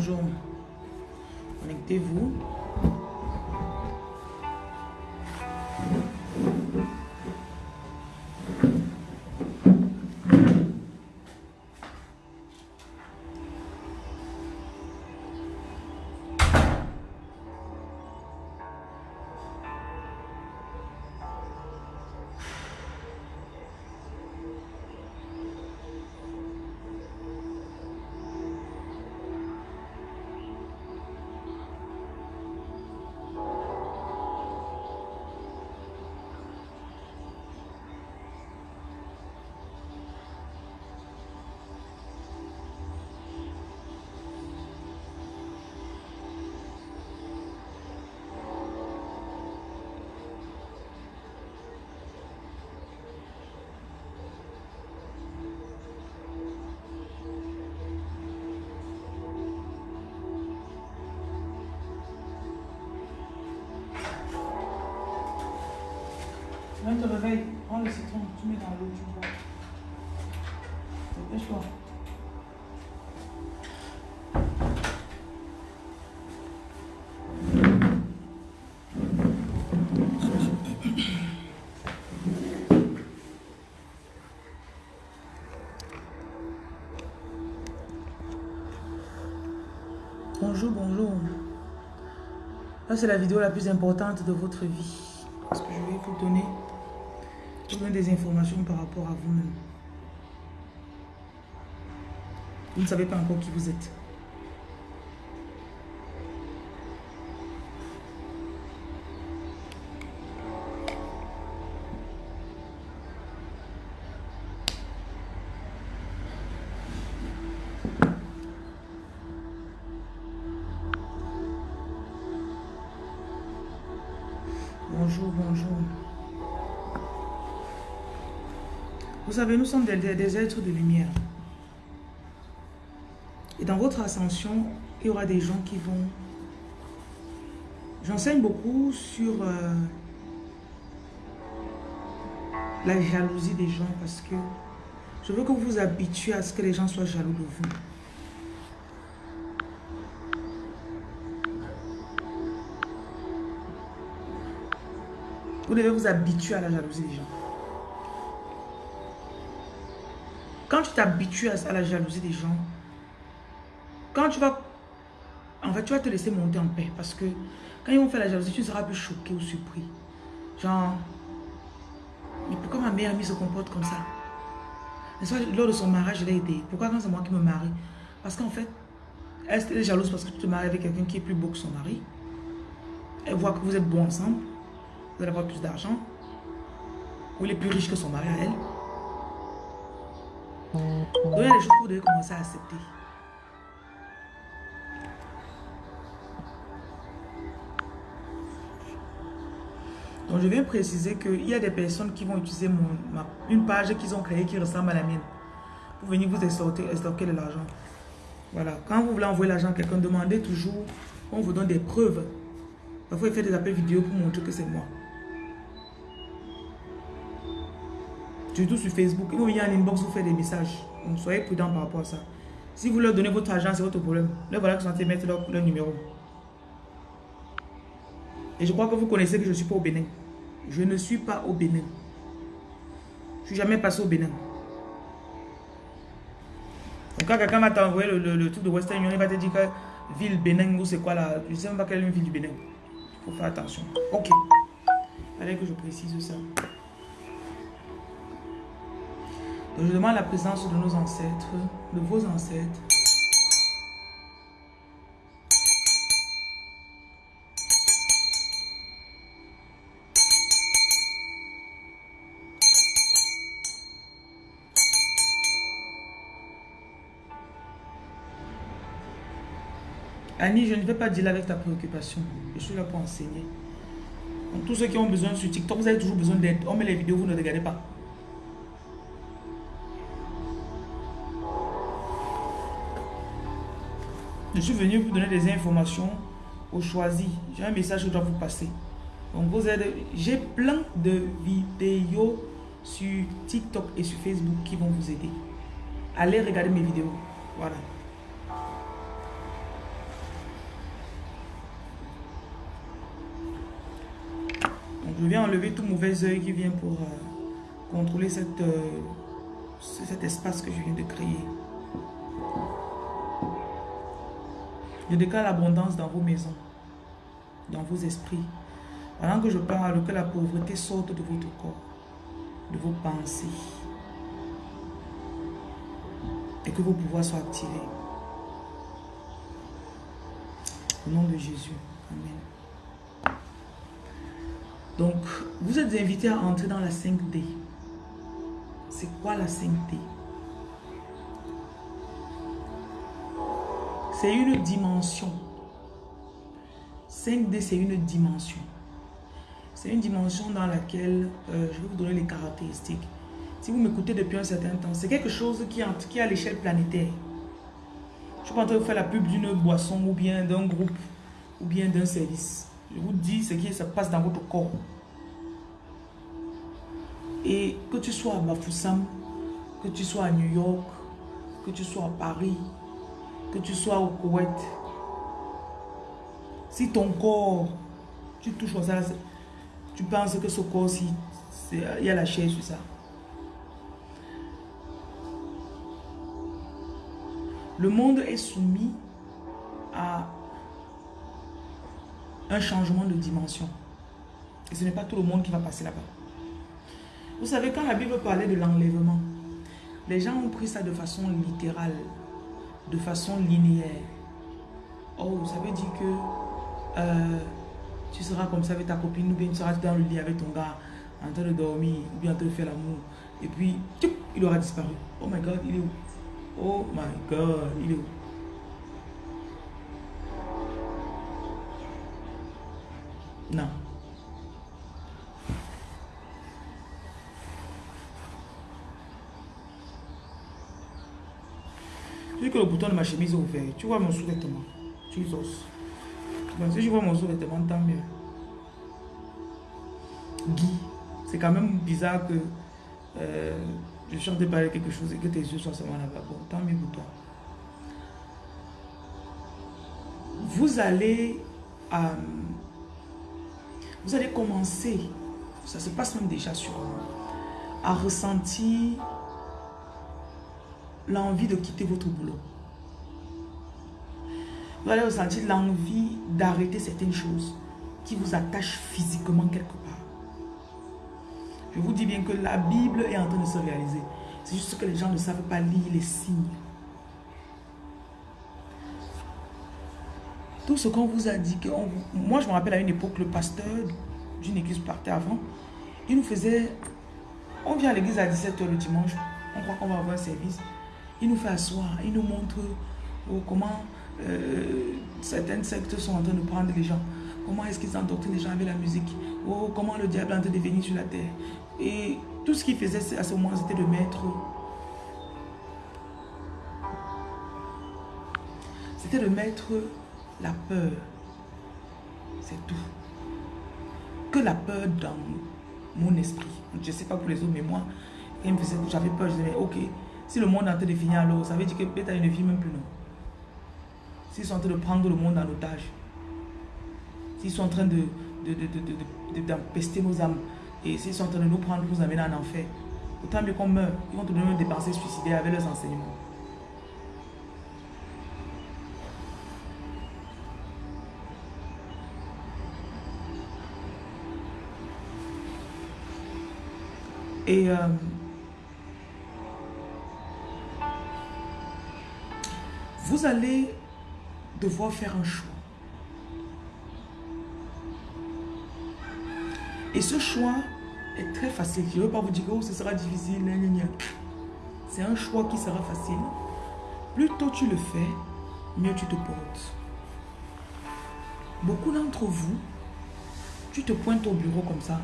bonjour. Connectez-vous. Bonjour, bonjour. C'est la vidéo la plus importante de votre vie. Parce que je vais vous donner, vous donner des informations par rapport à vous-même. Vous ne savez pas encore qui vous êtes. Vous savez, nous sommes des, êtres de lumière. Et dans votre ascension, il y aura des gens qui vont... J'enseigne beaucoup sur euh, la jalousie des gens parce que je veux que vous vous habituez à ce que les gens soient jaloux de vous. Vous devez vous habituer à la jalousie des gens. Quand tu t'habitues à, la jalousie des gens, quand tu vas... En fait, tu vas te laisser monter en paix parce que quand ils vont faire la jalousie, tu ne seras plus choqué ou surpris. Genre, mais pourquoi ma meilleure amie se comporte comme ça? Lors de son mariage, je l'ai aidé. Pourquoi quand c'est moi qui me marie? Parce qu'en fait, elle est jalouse parce que tu te maries avec quelqu'un qui est plus beau que son mari. Elle voit que vous êtes bons ensemble. Vous allez avoir plus d'argent. Ou il est plus riche que son mari à elle. Donc il y a des choses que vous devez commencer à accepter. Donc je viens préciser qu'il y a des personnes qui vont utiliser mon, une page qu'ils ont créée qui ressemble à la mienne pour venir vous extorquer, extorquer de l'argent. Voilà. Quand vous voulez envoyer l'argent à quelqu'un, demandez toujours qu'on vous donne des preuves. Parfois, il fait des appels vidéo pour montrer que c'est moi. Surtout sur Facebook. Ils vont venir en inbox vous faire des messages. Donc soyez prudents par rapport à ça. Si vous leur donnez votre argent, c'est votre problème. Là, voilà que train de mettre leur, numéro. Et je crois que vous connaissez que je ne suis pas au Bénin. Je ne suis pas au Bénin. Je suis jamais passé au Bénin. Donc quand quelqu'un va t'envoyer le, truc de Western Union, il va te dire que ville Bénin ou c'est quoi là. Je sais pas quelle une ville du Bénin. Il faut faire attention. Ok. Fallait que je précise ça. Je demande la présence de nos ancêtres, de vos ancêtres. Annie, je ne vais pas dealer avec ta préoccupation. Je suis là pour enseigner. Tous ceux qui ont besoin sur TikTok, vous avez toujours besoin d'aide. On met les vidéos, vous ne regardez pas. Je suis venu vous donner des informations au choisi. J'ai un message que je dois vous passer. Donc, vous j'ai plein de vidéos sur TikTok et sur Facebook qui vont vous aider. Allez regarder mes vidéos. Voilà. Donc, je viens enlever tout mauvais œil qui vient pour euh, contrôler cette, euh, cet espace que je viens de créer. Je déclare l'abondance dans vos maisons, dans vos esprits. Pendant que je parle, que la pauvreté sorte de votre corps, de vos pensées. Et que vos pouvoirs soient activés. Au nom de Jésus. Amen. Donc, vous êtes invités à entrer dans la 5D. C'est quoi la 5D C'est une dimension. 5D, c'est une dimension. C'est une dimension dans laquelle, euh, je vais vous donner les caractéristiques. Si vous m'écoutez depuis un certain temps, c'est quelque chose qui, est à l'échelle planétaire. Je suis pas en train de faire la pub d'une boisson ou bien d'un groupe ou bien d'un service. Je vous dis ce qui se passe dans votre corps. Et que tu sois à Bafoussam, que tu sois à New York, que tu sois à Paris, que tu sois au Koweït, si ton corps, tu touches ça, tu penses que ce corps-ci, il y a la chair sur ça. Le monde est soumis à un changement de dimension. Et ce n'est pas tout le monde qui va passer là-bas. Vous savez, quand la Bible parlait de l'enlèvement, les gens ont pris ça de façon littérale, de façon linéaire. Oh, ça veut dire que euh, tu seras comme ça avec ta copine, ou bien tu seras dans le lit avec ton gars, en train de dormir, ou bien en train de faire l'amour. Et puis, il aura disparu. Oh my God, il est où? Oh my God, il est où? Non. Que le bouton de ma chemise est ouvert. Tu vois mon sous-vêtement. Jesus. si je vois mon sous-vêtement, tant mieux. Guy, c'est quand même bizarre que euh, je chante de parler quelque chose et que tes yeux soient seulement là-bas. Bon, tant mieux pour toi. Vous allez, euh, vous allez commencer, ça se passe même déjà sur à ressentir l'envie de quitter votre boulot. Vous allez ressentir l'envie d'arrêter certaines choses qui vous attachent physiquement quelque part. Je vous dis bien que la Bible est en train de se réaliser. C'est juste que les gens ne savent pas lire les signes. Tout ce qu'on vous a dit, que moi je me rappelle à une époque, le pasteur d'une église partait avant, il nous faisait, on vient à l'église à 17h le dimanche, on croit qu'on va avoir un service, il nous fait asseoir, il nous montre oh, comment euh, certaines sectes sont en train de prendre les gens. Comment est-ce qu'ils endoctrinent les gens avec la musique oh, Comment le diable est en train de venir sur la terre Et tout ce qu'il faisait à ce moment, c'était de mettre... C'était de mettre la peur. C'est tout. Que la peur dans mon esprit. Je ne sais pas pour les autres, mais moi, j'avais peur, je disais, ok, si le monde est en train de finir alors, ça veut dire que peut-être ne vit même plus, non S'ils sont en train de prendre le monde en otage, s'ils sont en train de, d'empester nos âmes, et s'ils sont en train de nous prendre pour nous amener en enfer, autant mieux qu'on meurt, ils vont te donner des pensées suicidaires avec leurs enseignements. Et euh, vous allez devoir faire un choix. Et ce choix est très facile. Je ne veux pas vous dire que ce sera difficile. C'est un choix qui sera facile. Plus tôt tu le fais, mieux tu te portes. Beaucoup d'entre vous, tu te pointes au bureau comme ça.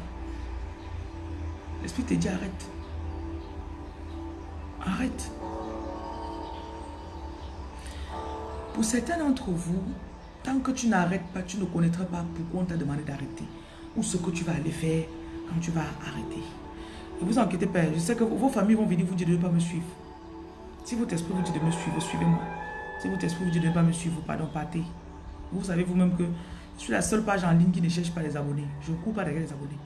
L'esprit te dit arrête. Arrête. Pour certains d'entre vous, tant que tu n'arrêtes pas, tu ne connaîtras pas pourquoi on t'a demandé d'arrêter. Ou ce que tu vas aller faire quand tu vas arrêter. Ne vous inquiétez pas, je sais que vos familles vont venir vous dire de ne pas me suivre. Si votre esprit vous dit de me suivre, suivez-moi. Si votre esprit vous dit de ne pas me suivre, pardon, partez. Vous savez vous-même que je suis la seule page en ligne qui ne cherche pas les abonnés. Je ne cours pas derrière les abonnés.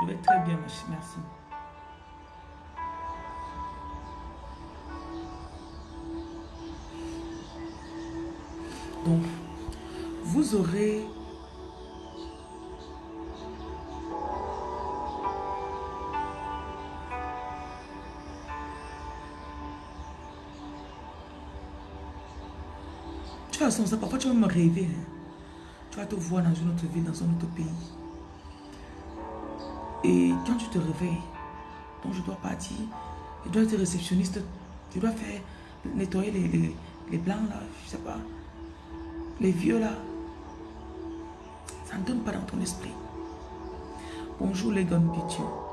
Je vais très bien, merci. Donc, vous aurez Tu vas ça, parfois tu vas me rêver. Hein. Tu vas te voir dans une autre ville, dans un autre pays. Et quand tu te réveilles, donc je dois partir, je dois être réceptionniste, tu dois faire nettoyer les, les, blancs là, je sais pas, les vieux là. Ça ne donne pas dans ton esprit. Bonjour les gars C'est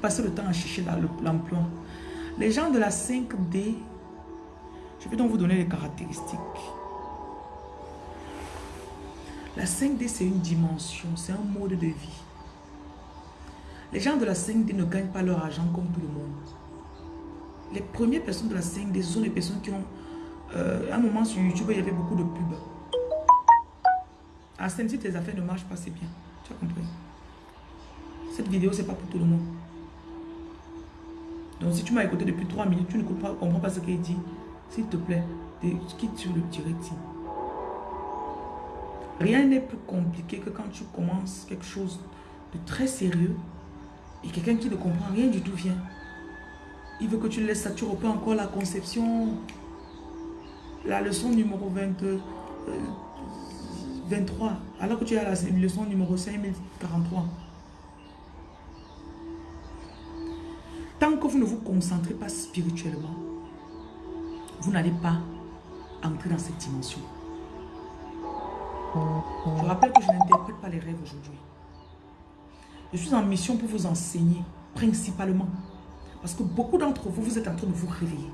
passez le temps à chercher l'emploi. Les gens de la 5D, je vais donc vous donner les caractéristiques. La 5D, c'est une dimension, c'est un mode de vie. Les gens de la 5D ne gagnent pas leur argent comme tout le monde. Les premières personnes de la 5D, ce sont les personnes qui ont... Euh, un moment sur YouTube, il y avait beaucoup de pubs. À 5 tes affaires ne marchent pas, c'est bien. Tu as compris? Cette vidéo, c'est pas pour tout le monde. Donc, si tu m'as écouté depuis 3 minutes, tu ne comprends pas ce qu'il dit, s'il te plaît, quitte sur le direct. Rien n'est plus compliqué que quand tu commences quelque chose de très sérieux et quelqu'un qui ne comprend rien du tout vient. Il veut que tu laisses ça, tu reprends encore la conception. La leçon numéro 22, 23, euh, alors que tu as la leçon numéro 5043. Tant que vous ne vous concentrez pas spirituellement, vous n'allez pas entrer dans cette dimension. Je rappelle que je n'interprète pas les rêves aujourd'hui. Je suis en mission pour vous enseigner, principalement. Parce que beaucoup d'entre vous, vous êtes en train de vous réveiller.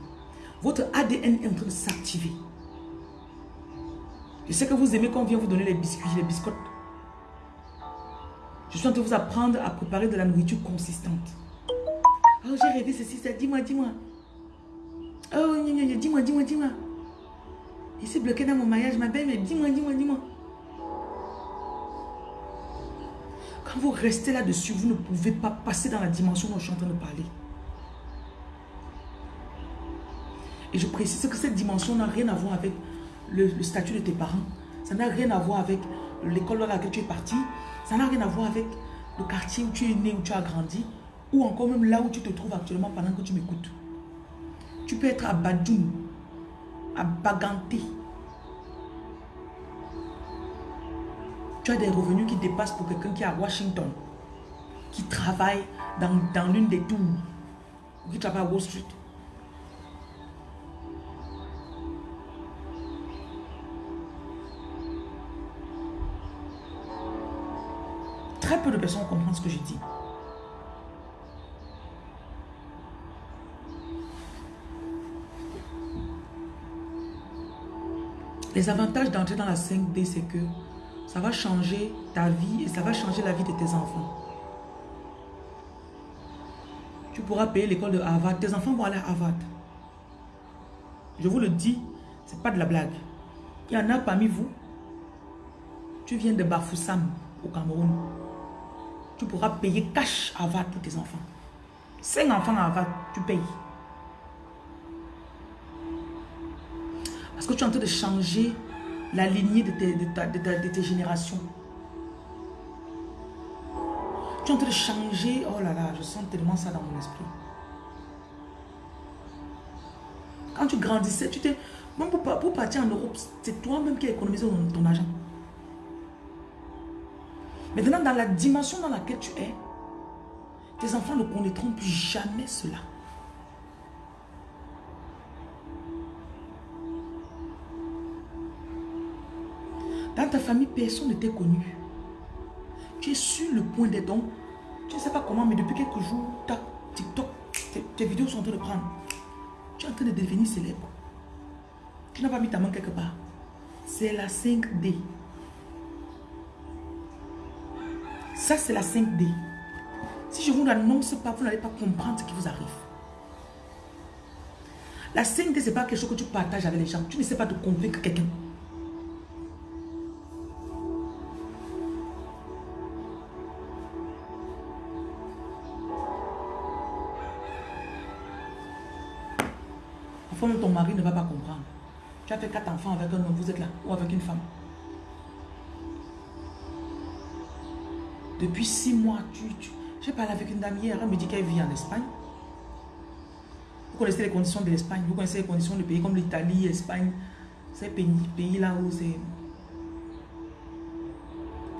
Votre ADN est en train de s'activer. Je sais que vous aimez qu'on vienne vous donner les biscuits, les biscottes. Je suis en train de vous apprendre à préparer de la nourriture consistante. Oh, j'ai rêvé ceci, ça. Dis-moi, dis-moi. Oh, dis-moi, dis-moi, dis-moi. Il s'est bloqué dans mon mariage, ma belle, mais dis-moi, dis-moi, dis-moi. Quand vous restez là-dessus, vous ne pouvez pas passer dans la dimension dont je suis en train de parler. Et je précise que cette dimension n'a rien à voir avec le, le statut de tes parents. Ça n'a rien à voir avec l'école dans laquelle tu es parti. Ça n'a rien à voir avec le quartier où tu es né, où tu as grandi ou encore même là où tu te trouves actuellement pendant que tu m'écoutes. Tu peux être à Badjoun, à Baganté. Tu as des revenus qui dépassent pour quelqu'un qui est à Washington, qui travaille dans, dans l'une des tours, ou qui travaille à Wall Street. Très peu de personnes comprennent ce que je dis. Les avantages d'entrer dans la 5D, c'est que ça va changer ta vie et ça va changer la vie de tes enfants. Tu pourras payer l'école de Harvard. Tes enfants vont aller à Harvard. Je vous le dis, c'est pas de la blague. Il y en a parmi vous, tu viens de Bafoussam au Cameroun. Tu pourras payer cash Harvard pour tes enfants. Cinq enfants à Harvard, tu payes. Parce que tu es en train de changer la lignée de tes, de, tes générations? Tu es en train de changer. Oh là là, je sens tellement ça dans mon esprit. Quand tu grandissais, tu t'es... Même pour, pour, partir en Europe, c'est toi-même qui as économisé ton, ton argent. Maintenant, dans la dimension dans laquelle tu es, tes enfants ne connaîtront plus jamais cela. Dans ta famille, personne ne t'est connu. Tu es sur le point des dons. Tu ne sais pas comment, mais depuis quelques jours, ta TikTok, tes, vidéos sont en train de prendre. Tu es en train de devenir célèbre. Tu n'as pas mis ta main quelque part. C'est la 5D. Ça, c'est la 5D. Si je ne vous l'annonce pas, vous n'allez pas comprendre ce qui vous arrive. La 5D, ce n'est pas quelque chose que tu partages avec les gens. Tu ne sais pas de convaincre quelqu'un. Enfin, ton mari ne va pas comprendre. Tu as fait quatre enfants avec un homme, vous êtes là, ou avec une femme. Depuis six mois, tu, j'ai parlé avec une dame hier, elle me dit qu'elle vit en Espagne. Vous connaissez les conditions de l'Espagne, vous connaissez les conditions de pays comme l'Italie, l'Espagne, ces pays, là où c'est...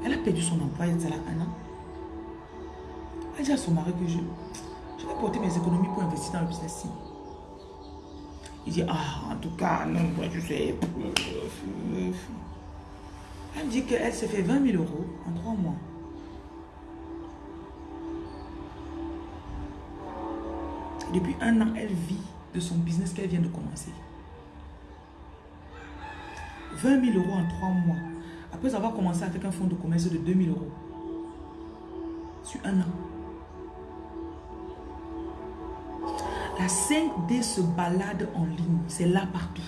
Elle a perdu son emploi il y a un an. Elle dit à son mari que je, je vais porter mes économies pour investir dans le business Il dit, ah, en tout cas, non, moi je sais. Elle me dit qu'elle s'est fait 20 000 euros en trois mois. Depuis un an, elle vit de son business qu'elle vient de commencer. 20 000 euros en trois mois. Après avoir commencé avec un fonds de commerce de 2 000 euros. Sur un an. La 5D se balade en ligne. C'est là partout.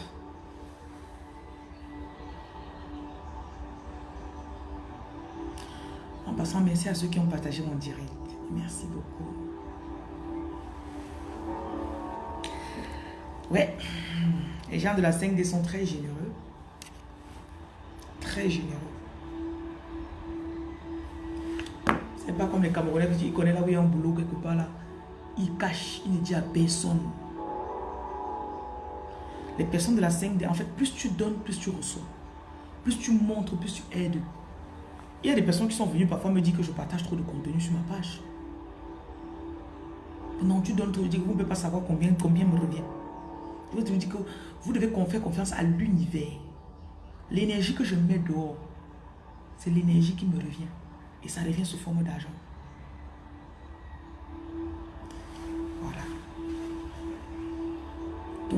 En passant, merci à ceux qui ont partagé mon direct. Merci beaucoup. Ouais. Les gens de la 5D sont très généreux. Très généreux. C'est pas comme les Camerounais qui connaissent là où il y a un boulot quelque part là. Ils cachent, ils ne disent à personne. Les personnes de la 5D, en fait, plus tu donnes, plus tu reçois. Plus tu montres, plus tu aides. Il y a des personnes qui sont venues parfois me dire que je partage trop de contenu sur ma page. Non, tu donnes trop, je dis que vous ne pouvez pas savoir combien, combien me revient. Je te dire que vous devez faire confiance à l'univers. L'énergie que je mets dehors, c'est l'énergie qui me revient. Et ça revient sous forme d'argent.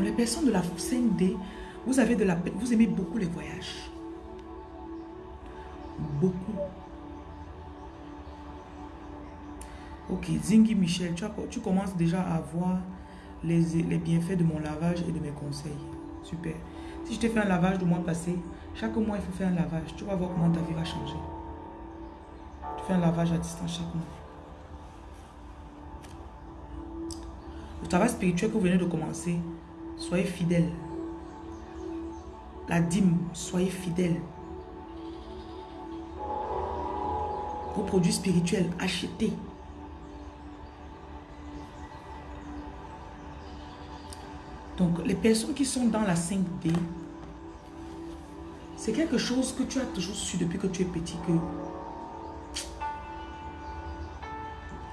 Donc les personnes de la 5D, vous avez de la vous aimez beaucoup les voyages. Beaucoup. Ok, Zingi Michel, tu, tu commences déjà à voir les, bienfaits de mon lavage et de mes conseils. Super. Si je te fais un lavage du mois passé, chaque mois, il faut faire un lavage. Tu vas voir comment ta vie va changer. Tu fais un lavage à distance chaque mois. Le travail spirituel que vous venez de commencer, soyez fidèle. La dîme, soyez fidèle. Vos produits spirituels, achetez. Donc, les personnes qui sont dans la 5D, c'est quelque chose que tu as toujours su depuis que tu es petit, que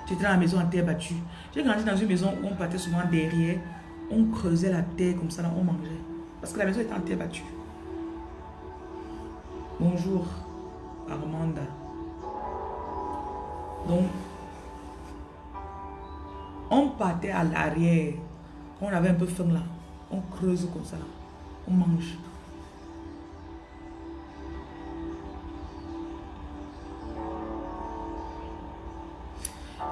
tu étais dans la maison en terre battue. J'ai grandi dans une maison où on partait souvent derrière, on creusait la terre comme ça, là, on mangeait. Parce que la maison était en terre battue. Bonjour, Armanda. Donc, on partait à l'arrière. On avait un peu faim là. On creuse comme ça. On mange.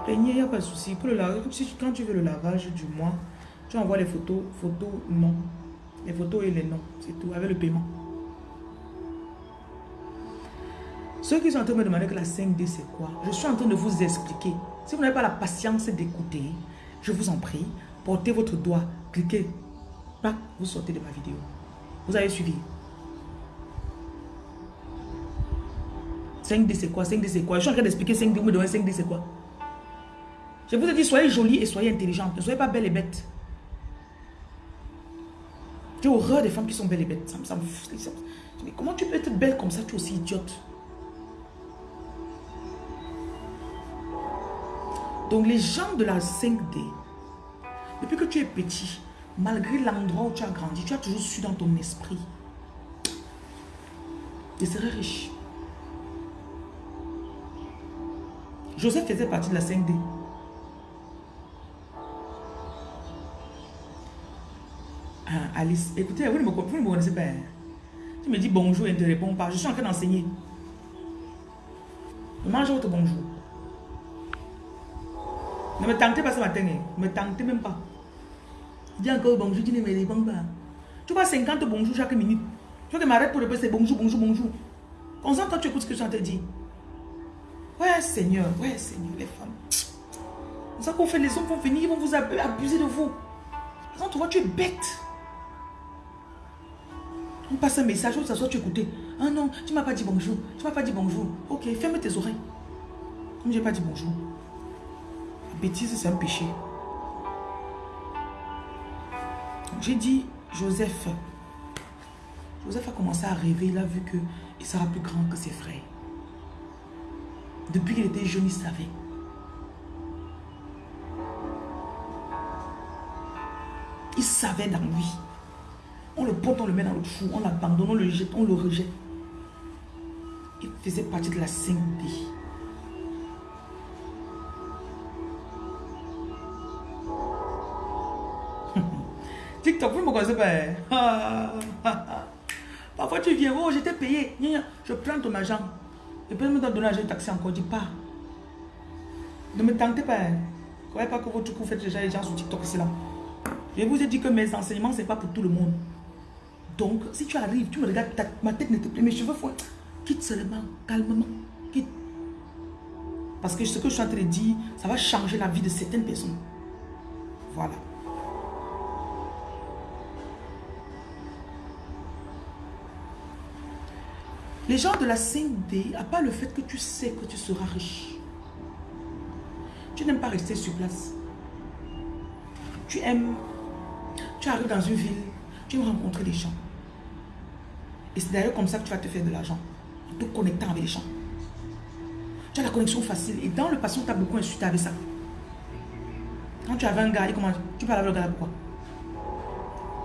il n'y a pas de souci. Pour le lavage, quand tu veux le lavage du mois, tu envoies les photos, photos non. Les photos et les noms, c'est tout, avec le paiement. Ceux qui sont en train de me demander que la 5D c'est quoi, je suis en train de vous expliquer. Si vous n'avez pas la patience d'écouter, je vous en prie, portez votre doigt, cliquez vous sortez de ma vidéo. Vous avez suivi. 5D c'est quoi 5D c'est quoi? Je suis en train d'expliquer 5D, vous me donnez 5D c'est quoi? Je vous ai dit, soyez jolie et soyez intelligente. Ne soyez pas belle et bête. J'ai horreur des femmes qui sont belles et bêtes. Ça, me Mais comment tu peux être belle comme ça, tu es aussi idiote? Donc les gens de la 5D, depuis que tu es petit, malgré l'endroit où tu as grandi, tu as toujours su dans ton esprit. Tu serais riche. Joseph faisait partie de la 5D. Alice. Écoutez, vous ne me, connaissez pas. hein. Tu me dis bonjour et ne te réponds pas. Je suis en train d'enseigner. Mange votre bonjour. Ne me tentez pas ce matin. hein. Ne me tentez même pas. Dis encore bonjour, tu ne me réponds pas. Tu vois 50 bonjours chaque minute. Tu veux que m'arrête pour répéter c'est bonjour, bonjour, bonjour. Concentre-toi, tu écoutes ce que je de dire. Ouais, Seigneur, ouais, Seigneur, les femmes. C'est ça qu'on fait, les hommes vont venir, ils vont vous ab- abuser de vous. Quand tu vois, tu es bête. On passe un message, où ça soit tu écoutais. Ah non, tu m'as pas dit bonjour. Tu m'as pas dit bonjour. Ok, ferme tes oreilles. Comme j'ai pas dit bonjour. La bêtise, c'est un péché. J'ai dit Joseph. Joseph a commencé à rêver. Il a vu que il sera plus grand que ses frères. Depuis qu'il était jeune, il savait. Il savait dans lui. On le porte, on le met dans le trou, on l'abandonne, on le jette, on le rejette. Il faisait partie de la 5D. TikTok, vous ne me connaissez pas. hein? Parfois tu viens, oh j'étais payé. Je prends ton argent. Et puis me donne l'argent de taxi encore. Dis pas. Ne me tentez pas. hein. Croyez pas que votre coup fait déjà les gens sur TikTok, c'est là. Je vous ai dit que mes enseignements, ce n'est pas pour tout le monde. Donc, si tu arrives, tu me regardes, ta- ma tête ne te plaît, mes cheveux font... Quitte seulement, calmement, quitte. Parce que ce que je suis en train de dire, ça va changer la vie de certaines personnes. Voilà. Les gens de la 5D, à part le fait que tu sais que tu seras riche, tu n'aimes pas rester sur place. Tu aimes, tu arrives dans une ville, tu aimes rencontrer les gens. Et c'est d'ailleurs comme ça que tu vas te faire de l'argent, en te connectant avec les gens. Tu as la connexion facile. Et dans le passé, on t'a beaucoup insulté avec ça. Quand tu avais un gars, il commence, tu parles avec le gars pourquoi?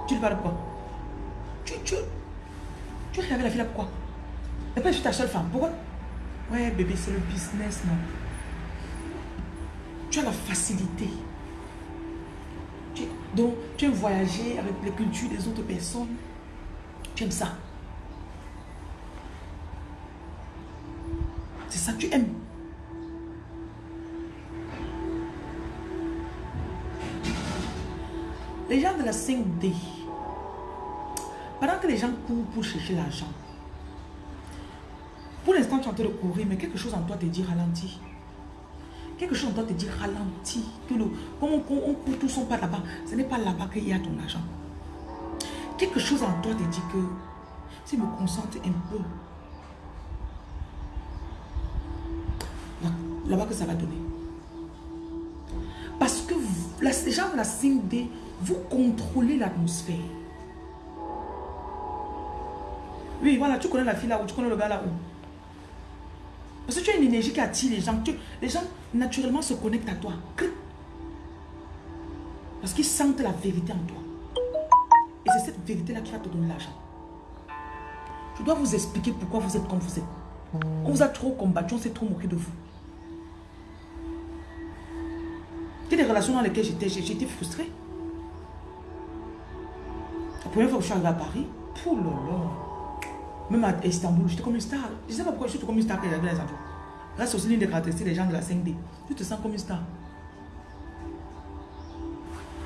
Tu lui parles pourquoi? Tu, tu, tu avec la fille là pourquoi? Et puis je suis ta seule femme, pourquoi? Ouais bébé, c'est le business, non Tu as la facilité. Donc, tu aimes voyager avec les cultures des autres personnes. Tu aimes ça. C'est ça que tu aimes. Les gens de la 5D, pendant que les gens courent pour chercher l'argent, pour l'instant tu es en train de courir, mais quelque chose en toi te dit ralentis. Quelque chose en toi te dit ralentis. Que le, comme on, on, on court tous son pas là-bas, ce n'est pas là-bas qu'il y a ton argent. Quelque chose en toi te dit que si me concentre un peu, là- là-bas que ça va donner. Parce que vous, la- de la 5D, vous contrôlez l'atmosphère. Oui, voilà, tu connais la fille là-haut, tu connais le gars là-haut. Parce que tu as une énergie qui attire les gens. Tu- les gens, naturellement, se connectent à toi. Parce qu'ils sentent la vérité en toi. Et c'est cette vérité-là qui va te donner l'argent. Je dois vous expliquer pourquoi vous êtes comme vous êtes. On vous a trop combattu, on s'est trop moqué de vous. A des relations dans lesquelles j'étais j'étais frustrée. La première fois que je suis arrivée à Paris, pour là. Même à Istanbul, j'étais comme une star. Je ne sais pas pourquoi je suis comme une star que j'avais les enfants. Là, c'est aussi l'une des caractéristiques des gens de la 5D. Tu te sens comme une star.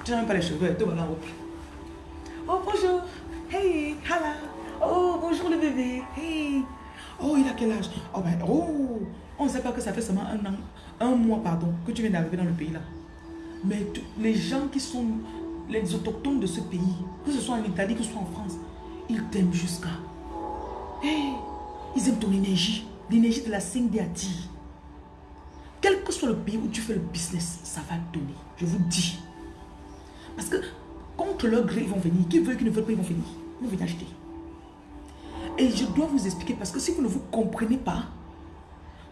Tu n'as même pas les cheveux, te voilà haut. Oh, bonjour. Hey, hala. Oh, bonjour le bébé. Hey. Oh, il a quel âge? Oh, ben, oh. On ne sait pas que ça fait seulement un an, un mois, pardon, que tu viens d'arriver dans le pays là. Mais les gens qui sont les autochtones de ce pays, que ce soit en Italie, que ce soit en France, ils t'aiment jusqu'à. Hey, ils aiment ton énergie. L'énergie de la 5D attire. Quel que soit le pays où tu fais le business, ça va donner. Je vous dis. Parce que contre leur gré, ils vont venir. Qui veut, qui ne veut pas, ils vont venir. Ils vont venir acheter. Et je dois vous expliquer parce que si vous ne vous comprenez pas,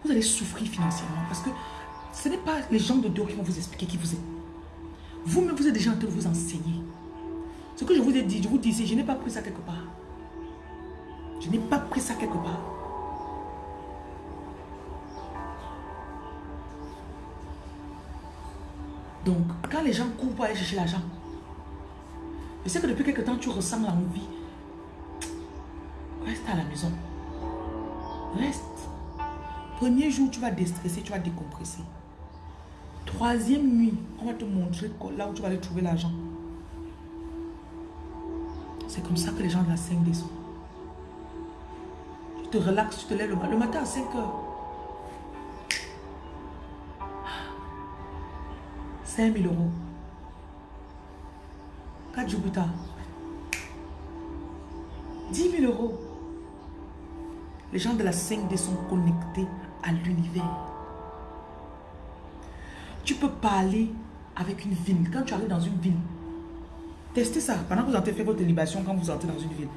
vous allez souffrir financièrement. Parce que ce n'est pas les gens de dehors qui vont vous expliquer qui vous êtes. Vous-même, vous êtes déjà en train de vous enseigner. Ce que je vous ai dit, je vous dis, ici, je n'ai pas pris ça quelque part. Je n'ai pas pris ça quelque part. Donc, quand les gens courent pour aller chercher l'argent, Je sais que depuis quelque temps, tu ressens l'envie. Reste à la maison. Reste. Premier jour, tu vas déstresser, tu vas décompresser. Troisième nuit, on va te montrer là où tu vas aller trouver l'argent. C'est comme ça que les gens de la 5D sont. Tu te relaxes, tu te lèves le, matin à 5 heures. 5 000 euros. 4 jours plus tard. 10 000 euros. Les gens de la 5D sont connectés à l'univers. Tu peux parler avec une ville. Quand tu arrives dans une ville, testez ça. Pendant que vous entrez fait votre libation, quand vous entrez dans une ville.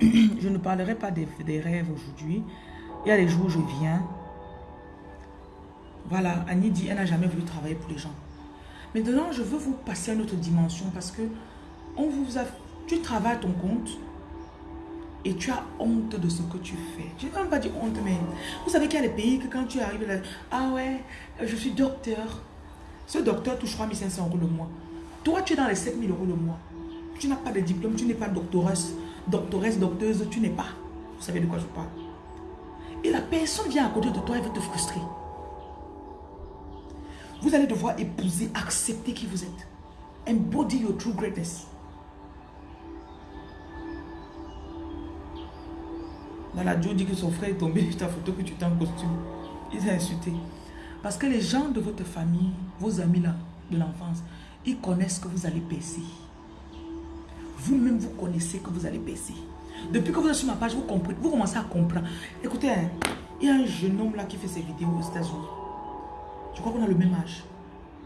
je ne parlerai pas des, des rêves aujourd'hui. Il y a des jours où je viens. Voilà, Annie dit, elle n'a jamais voulu travailler pour les gens. Maintenant, je veux vous passer à une autre dimension parce que on vous a, tu travailles ton compte et tu as honte de ce que tu fais. Je ne vais même pas dire honte, mais vous savez qu'il y a des pays que quand tu arrives là, ah ouais, je suis docteur. Ce docteur touche 3500 euros le mois. Toi, tu es dans les 7000 euros le mois. Tu n'as pas de diplôme, tu n'es pas doctoresse, doctoresse, docteuse, tu n'es pas. Vous savez de quoi je parle. Et la personne vient à côté de toi et veut te frustrer. Vous allez devoir épouser, accepter qui vous êtes. Embody your true greatness. La Joe dit que son frère est tombé ta photo que tu t'es en costume. Il s'est insulté. Parce que les gens de votre famille, vos amis là, de l'enfance, ils connaissent que vous allez baisser. Vous-même, vous connaissez que vous allez baisser. Depuis que vous êtes sur ma page, vous comprenez, vous commencez à comprendre. Écoutez, hein, il y a un jeune homme là qui fait ses vidéos aux États-Unis. Je crois qu'on a le même âge.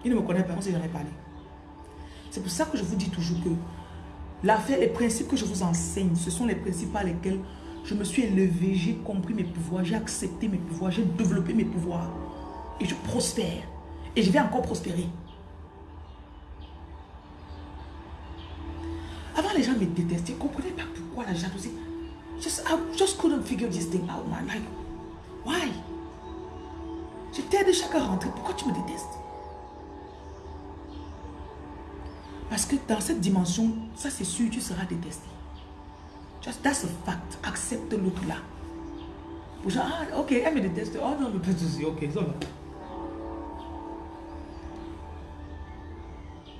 Il ne me connaît pas, on s'est jamais parlé. C'est pour ça que je vous dis toujours que l'affaire, les principes que je vous enseigne, ce sont les principes par lesquels je me suis élevé, j'ai compris mes pouvoirs, j'ai accepté mes pouvoirs, j'ai développé mes pouvoirs. Et je prospère. Et je vais encore prospérer. Avant, les gens me détestaient. Je ne pas pourquoi la jalousie. Just, I just couldn't figure this thing out, man. Like, why? Je t'aide chaque rentrée. Pourquoi tu me détestes? Parce que dans cette dimension, ça c'est sûr, tu seras détesté. Just that's a fact. Accepte l'autre là. ah, ok, elle me déteste. Oh non, pas de souci, ok, ça.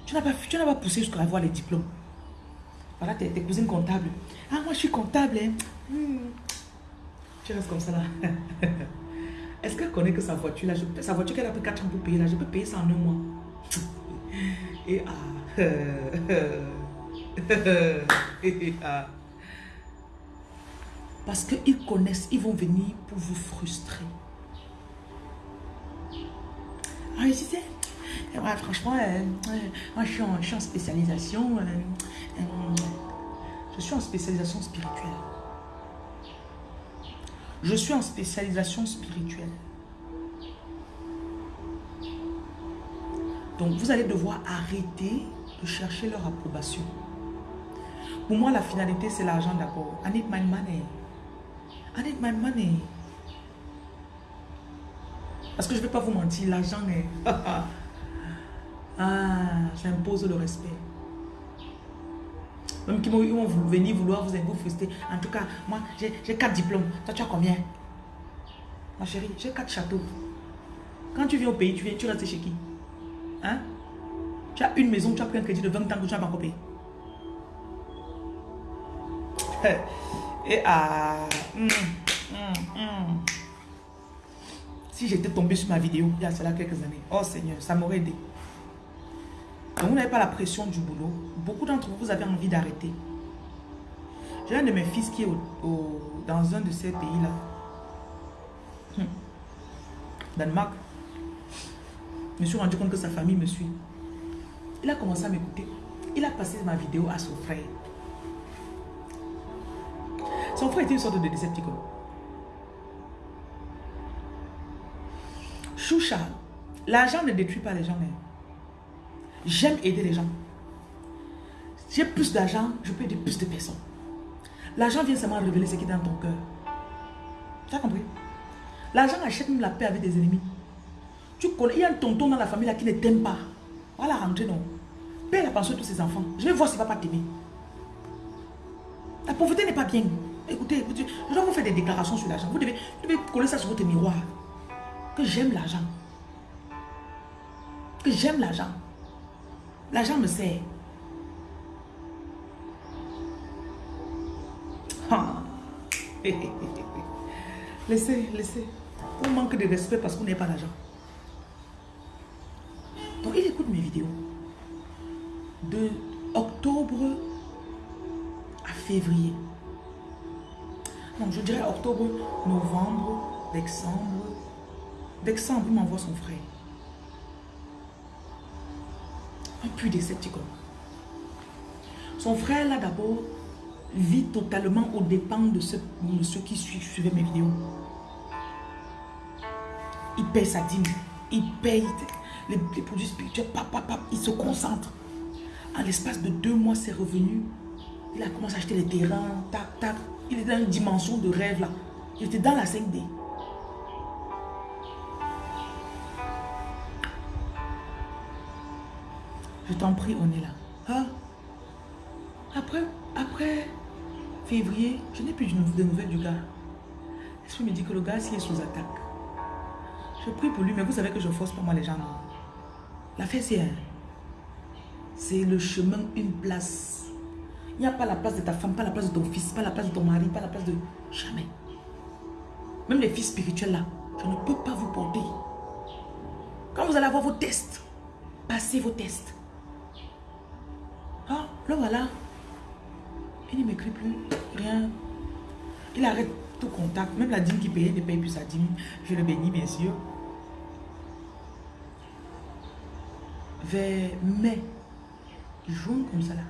Tu n'as pas, pas poussé jusqu'à avoir les diplômes. Voilà tes, cousines comptables. Ah, moi je suis comptable. Hein. Hmm. Tu restes comme ça là. Est-ce qu'elle connaît que sa voiture là, je, sa voiture qu'elle a pris 4 ans pour payer là, je peux payer ça en un mois. Et ah. Et ah. Parce qu'ils connaissent, ils vont venir pour vous frustrer. Ah, je disais, franchement, euh, moi je suis, en, spécialisation. Euh, euh, je suis en spécialisation spirituelle. Je suis en spécialisation spirituelle. Donc, vous allez devoir arrêter de chercher leur approbation. Pour moi, la finalité, c'est l'argent d'abord. I need money. I need my money. Parce que je ne vais pas vous mentir, l'argent est... ah, j'impose le respect. Même qu'ils vont venir vouloir vous, vous frustrer. En tout cas, moi, j'ai quatre diplômes. Toi, tu as combien? Ma chérie, j'ai quatre châteaux. Quand tu viens au pays, tu viens, tu restes chez qui? Hein? Tu as une maison, tu as pris un crédit de 20 ans que tu n'as pas encore payé. Et ah, hum, hum, hum. si j'étais tombé sur ma vidéo il y a cela quelques années, oh Seigneur, ça m'aurait aidé. Donc vous n'avez pas la pression du boulot. Beaucoup d'entre vous, vous avez envie d'arrêter. J'ai un de mes fils qui est dans un de ces pays-là. Hum. Danemark. Je me suis rendu compte que sa famille me suit. Il a commencé à m'écouter. Il a passé ma vidéo à son frère. Son frère était une sorte de décepticon. Choucha, l'argent ne détruit pas les gens. J'aime aider les gens. J'ai plus d'argent, je peux aider plus de personnes. L'argent vient seulement révéler ce qui est dans ton cœur. Tu as compris? L'argent achète même la paix avec des ennemis. Tu il y a un tonton dans la famille là qui ne t'aime pas. Voilà, rentrer non? Paie la pension de tous ses enfants. Je vais voir s'il ne va pas t'aimer. La pauvreté n'est pas bien. Écoutez, je dois vous faire des déclarations sur l'argent. Vous devez, vous devez coller ça sur votre miroir. Que j'aime l'argent. Que j'aime l'argent. L'argent me sert. Ah. laissez, laissez. On manque de respect parce qu'on n'est pas l'argent. Donc, il écoute mes vidéos. De octobre à février. Donc, je dirais octobre, novembre, décembre. Décembre, il m'envoie son frère. Un puits décepticon. Son frère, là, d'abord, vit totalement au dépens de, ceux qui suivaient mes vidéos. Il paye sa dîme, il paye les, produits spirituels, il se concentre. En l'espace de deux mois, c'est revenu. Il a commencé à acheter les terrains, tac, tac. Il est dans une dimension de rêve là. Il était dans la 5D. Je t'en prie, on est là. Hein? Après, après février, je n'ai plus de nouvelles du gars. L'esprit me dit que le gars, s'il est sous attaque. Je prie pour lui, mais vous savez que je force pas moi les gens. L'affaire, c'est un. C'est le chemin, une place. Il n'y a pas la place de ta femme, pas la place de ton fils, pas la place de ton mari, pas la place de... Jamais. Même les fils spirituels là, je ne peux pas vous porter. Quand vous allez avoir vos tests, passez vos tests. Ah, là voilà. Il ne m'écrit plus, rien. Il arrête tout contact. Même la dîme qui payait ne paye plus sa dîme. Je le bénis, bien sûr. Vers mai, juin comme ça là.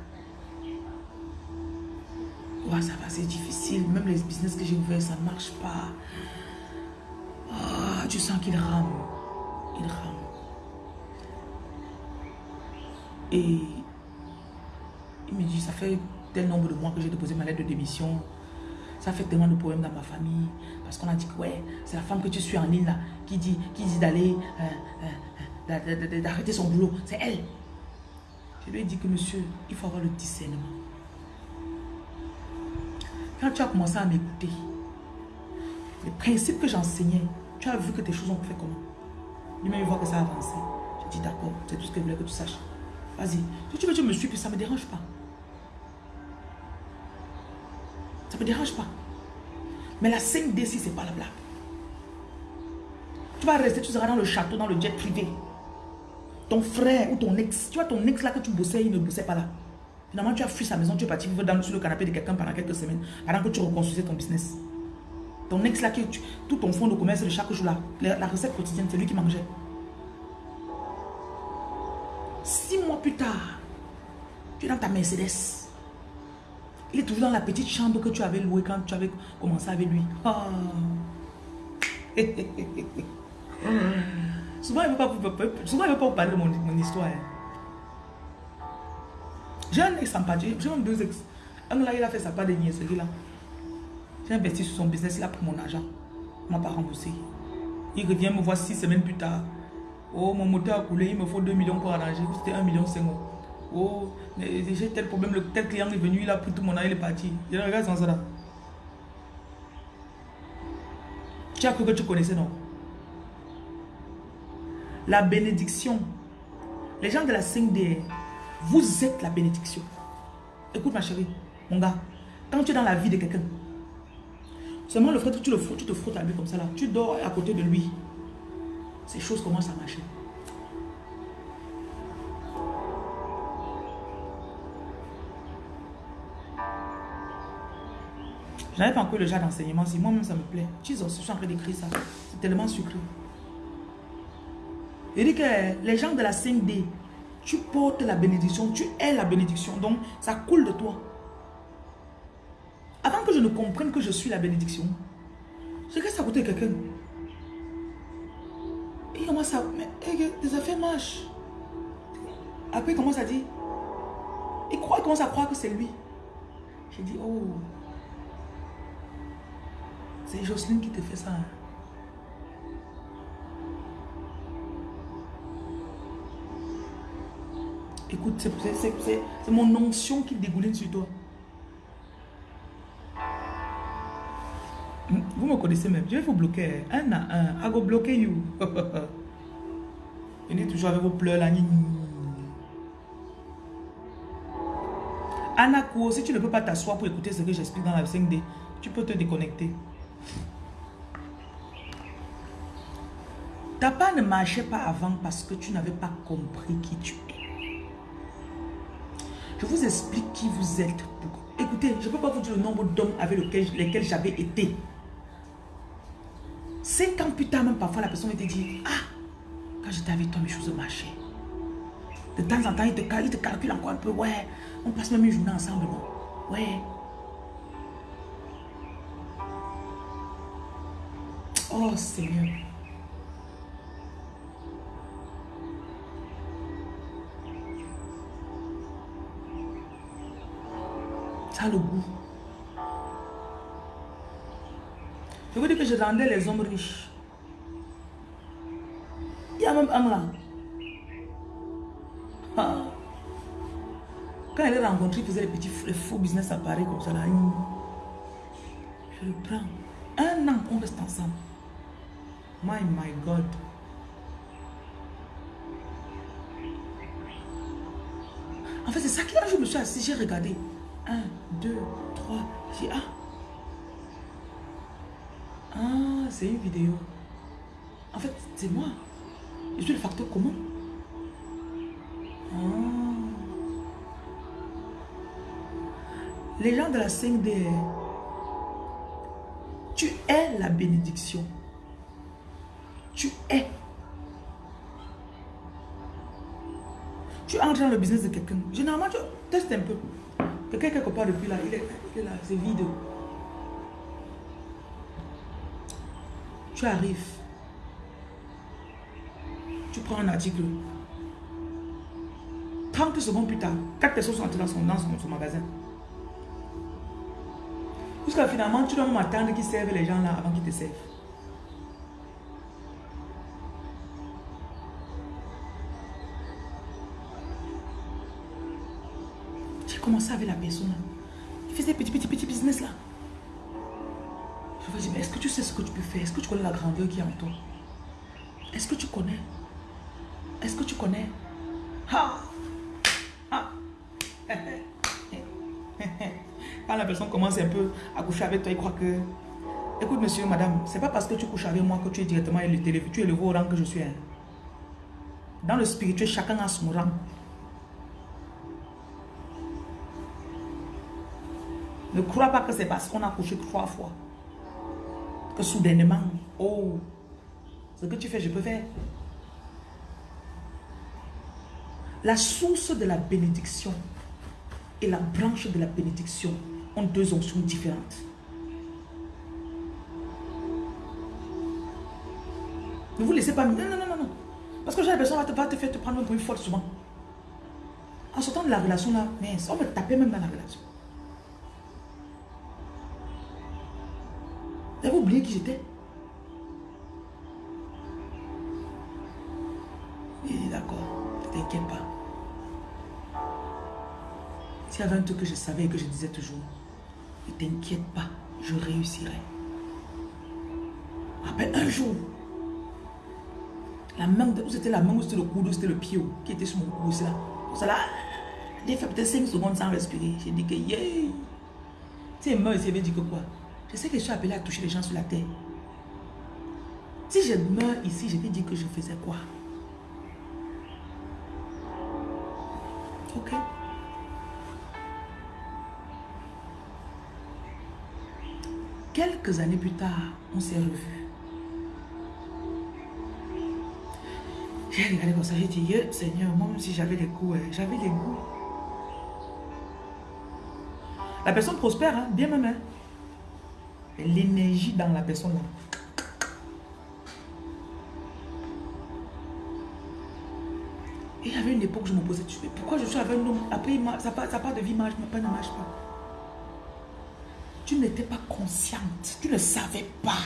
Ça va, c'est difficile. Même les business que j'ai ouverts, ça ne marche pas. Ah, tu sens qu'il rame. Il rame. Et il me dit, ça fait tel nombre de mois que j'ai déposé ma lettre de démission. Ça fait tellement de problèmes dans ma famille. Parce qu'on a dit que ouais, c'est la femme que tu suis en ligne là, qui dit, qui dit d'aller, euh, euh, d'arrêter son boulot. C'est elle. Je lui ai dit que monsieur, il faut avoir le discernement. Quand tu as commencé à m'écouter, les principes que j'enseignais, tu as vu que tes choses ont fait comment? Lui-même, il voit que ça a avancé. J'ai dit d'accord, c'est tout ce que je voulais que tu saches. Vas-y. Si tu veux, tu me suis, puis ça ne me dérange pas. Ça ne me dérange pas. Mais la 5D, si ce n'est pas la blague. Tu vas rester, tu seras dans le château, dans le jet privé. Ton frère ou ton ex, tu vois ton ex là que tu bossais, il ne bossait pas là. Finalement, tu as fui sa maison, tu es parti vivre dans, sur le canapé de quelqu'un pendant quelques semaines, pendant que tu reconstruisais ton business. Ton ex là, qui, tout ton fonds de commerce de chaque jour là, la, recette quotidienne, c'est lui qui mangeait. Six mois plus tard, tu es dans ta Mercedes. Il est toujours dans la petite chambre que tu avais louée quand tu avais commencé avec lui. Ah. souvent, il ne veut pas, vous parler de mon, histoire. Hein. J'ai un ex sympathique, j'ai même deux ex. Un là, il a fait sa part de niaiserie là. J'ai investi sur son business, il a pris mon argent. Il m'a pas remboursé. Il revient me voir six semaines plus tard. Oh, mon moteur a coulé, il me faut 2 millions pour arranger. C'était 1 million 5 Oh, j'ai tel problème, tel client est venu, il a pris tout mon argent, il est parti. Je regarde sans ça là. Tu as cru que tu connaissais, non? La bénédiction. Les gens de la 5D, vous êtes la bénédiction. Écoute ma chérie, mon gars, quand tu es dans la vie de quelqu'un, seulement le que tu le tu te frottes à lui comme ça là, tu dors à côté de lui. Ces choses commencent à marcher. Je n'avais pas encore le genre d'enseignement. Si moi-même ça me plaît. Jesus, je suis en train d'écrire ça. C'est tellement sucré. Il dit que les gens de la 5D, tu portes la bénédiction, tu es la bénédiction. Donc, ça coule de toi. Avant que je ne comprenne que je suis la bénédiction, c'est que ça coûtait quelqu'un. Et il commence à... Mais des affaires marchent. Après, il commence à dire... Il, croit, il commence à croire que c'est lui. J'ai dit, oh... C'est Jocelyne qui te fait ça. Hein. Écoute, c'est mon onction qui dégouline sur toi. Vous me connaissez même. Je vais vous bloquer. Un à un. I go bloquer you. Venez toujours avec vos pleurs là. Anna si tu ne peux pas t'asseoir pour écouter ce que j'explique dans la 5D, tu peux te déconnecter. Ta part ne marchait pas avant parce que tu n'avais pas compris qui tu es. Je vous explique qui vous êtes. Écoutez, je ne peux pas vous dire le nombre d'hommes avec lesquels j'avais été. Cinq ans plus tard, même parfois, la personne me dit, ah, quand j'étais avec toi, mes choses marchaient. De temps en temps, il te, il calcule encore un peu, ouais, on passe même une journée ensemble, non? Ouais. Oh Seigneur. Ça le goût. Je vous dis que je rendais les hommes riches. Il y a même un là. Ah. Quand elle est rencontrée, il faisait les petits faux business à Paris comme ça. Là. Je le prends. Un an, on reste ensemble. My, my God. En fait, c'est ça qui a je me suis assis, j'ai regardé. Un, deux, trois. J'ai ah. Ah, c'est une vidéo. En fait, c'est moi. Je suis le facteur commun. Ah. Les gens de la 5D, tu es la bénédiction. Tu es. Tu entres dans le business de quelqu'un. Généralement, tu testes un peu. Quelque part depuis là, il est, il est là, c'est vide. Tu arrives. Tu prends un article. 30 secondes plus tard, quatre personnes sont entrées dans son, dans son, magasin. Jusqu'à finalement, tu dois m'attendre qu'ils servent les gens là avant qu'ils te servent. Commencé avec la personne. Il faisait petit, petit, petit business là. Je me dis, mais est-ce que tu sais ce que tu peux faire? Est-ce que tu connais la grandeur qui est en toi? Est-ce que tu connais? Est-ce que tu connais? Ha! Quand la personne commence un peu à coucher avec toi, il croit que... Écoute, monsieur, madame, c'est pas parce que tu couches avec moi que tu es directement élevé. Tu es le haut rang que je suis. Hein. Dans le spirituel, chacun a son rang. Ne crois pas que c'est parce qu'on a couché trois fois que soudainement, oh, ce que tu fais, je peux faire. La source de la bénédiction et la branche de la bénédiction ont deux onctions différentes. Ne vous laissez pas... Non, non, non, non. Parce que la personne va te, te faire te prendre pour une faute souvent. En sortant de la relation là, on va taper même dans la relation. Qui j'étais? Il dit d'accord, ne t'inquiète pas. S'il y avait un truc que je savais et que je disais toujours, ne t'inquiète pas, je réussirai. Après un jour, la main, c'était la main ou c'était le coude, c'était le pied qui était sur mon cou, c'est là. Là, j'ai fait peut-être 5 secondes sans respirer. J'ai dit que yeah. Sais, moi, il avait dit que quoi? Je sais que je suis appelé à toucher les gens sur la terre. Si je meurs ici, je vais dire que je faisais quoi? Ok Quelques années plus tard, on s'est revus. J'ai regardé comme ça, j'ai dit, Seigneur, moi même si j'avais des goûts, hein, j'avais des goûts. La personne prospère, hein, bien même. Hein. L'énergie dans la personne là. Il y avait une époque où je me posais, pourquoi je suis avec un homme, après ça part de vie marche, pas ne marche pas tu n'étais pas consciente, tu ne savais pas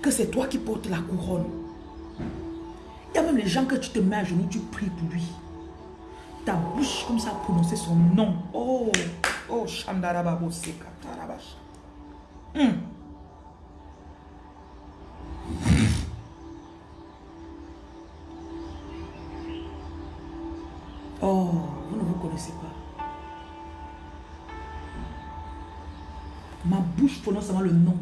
que c'est toi qui portes la couronne. Il y a même les gens que tu te mets à genoux, tu pries pour lui. ta bouche comme ça prononcer son nom. Oh, oh, Shandarababo Sekatarabash. Hum. Oh, vous ne vous connaissez pas. Ma bouche prononce seulement le nom.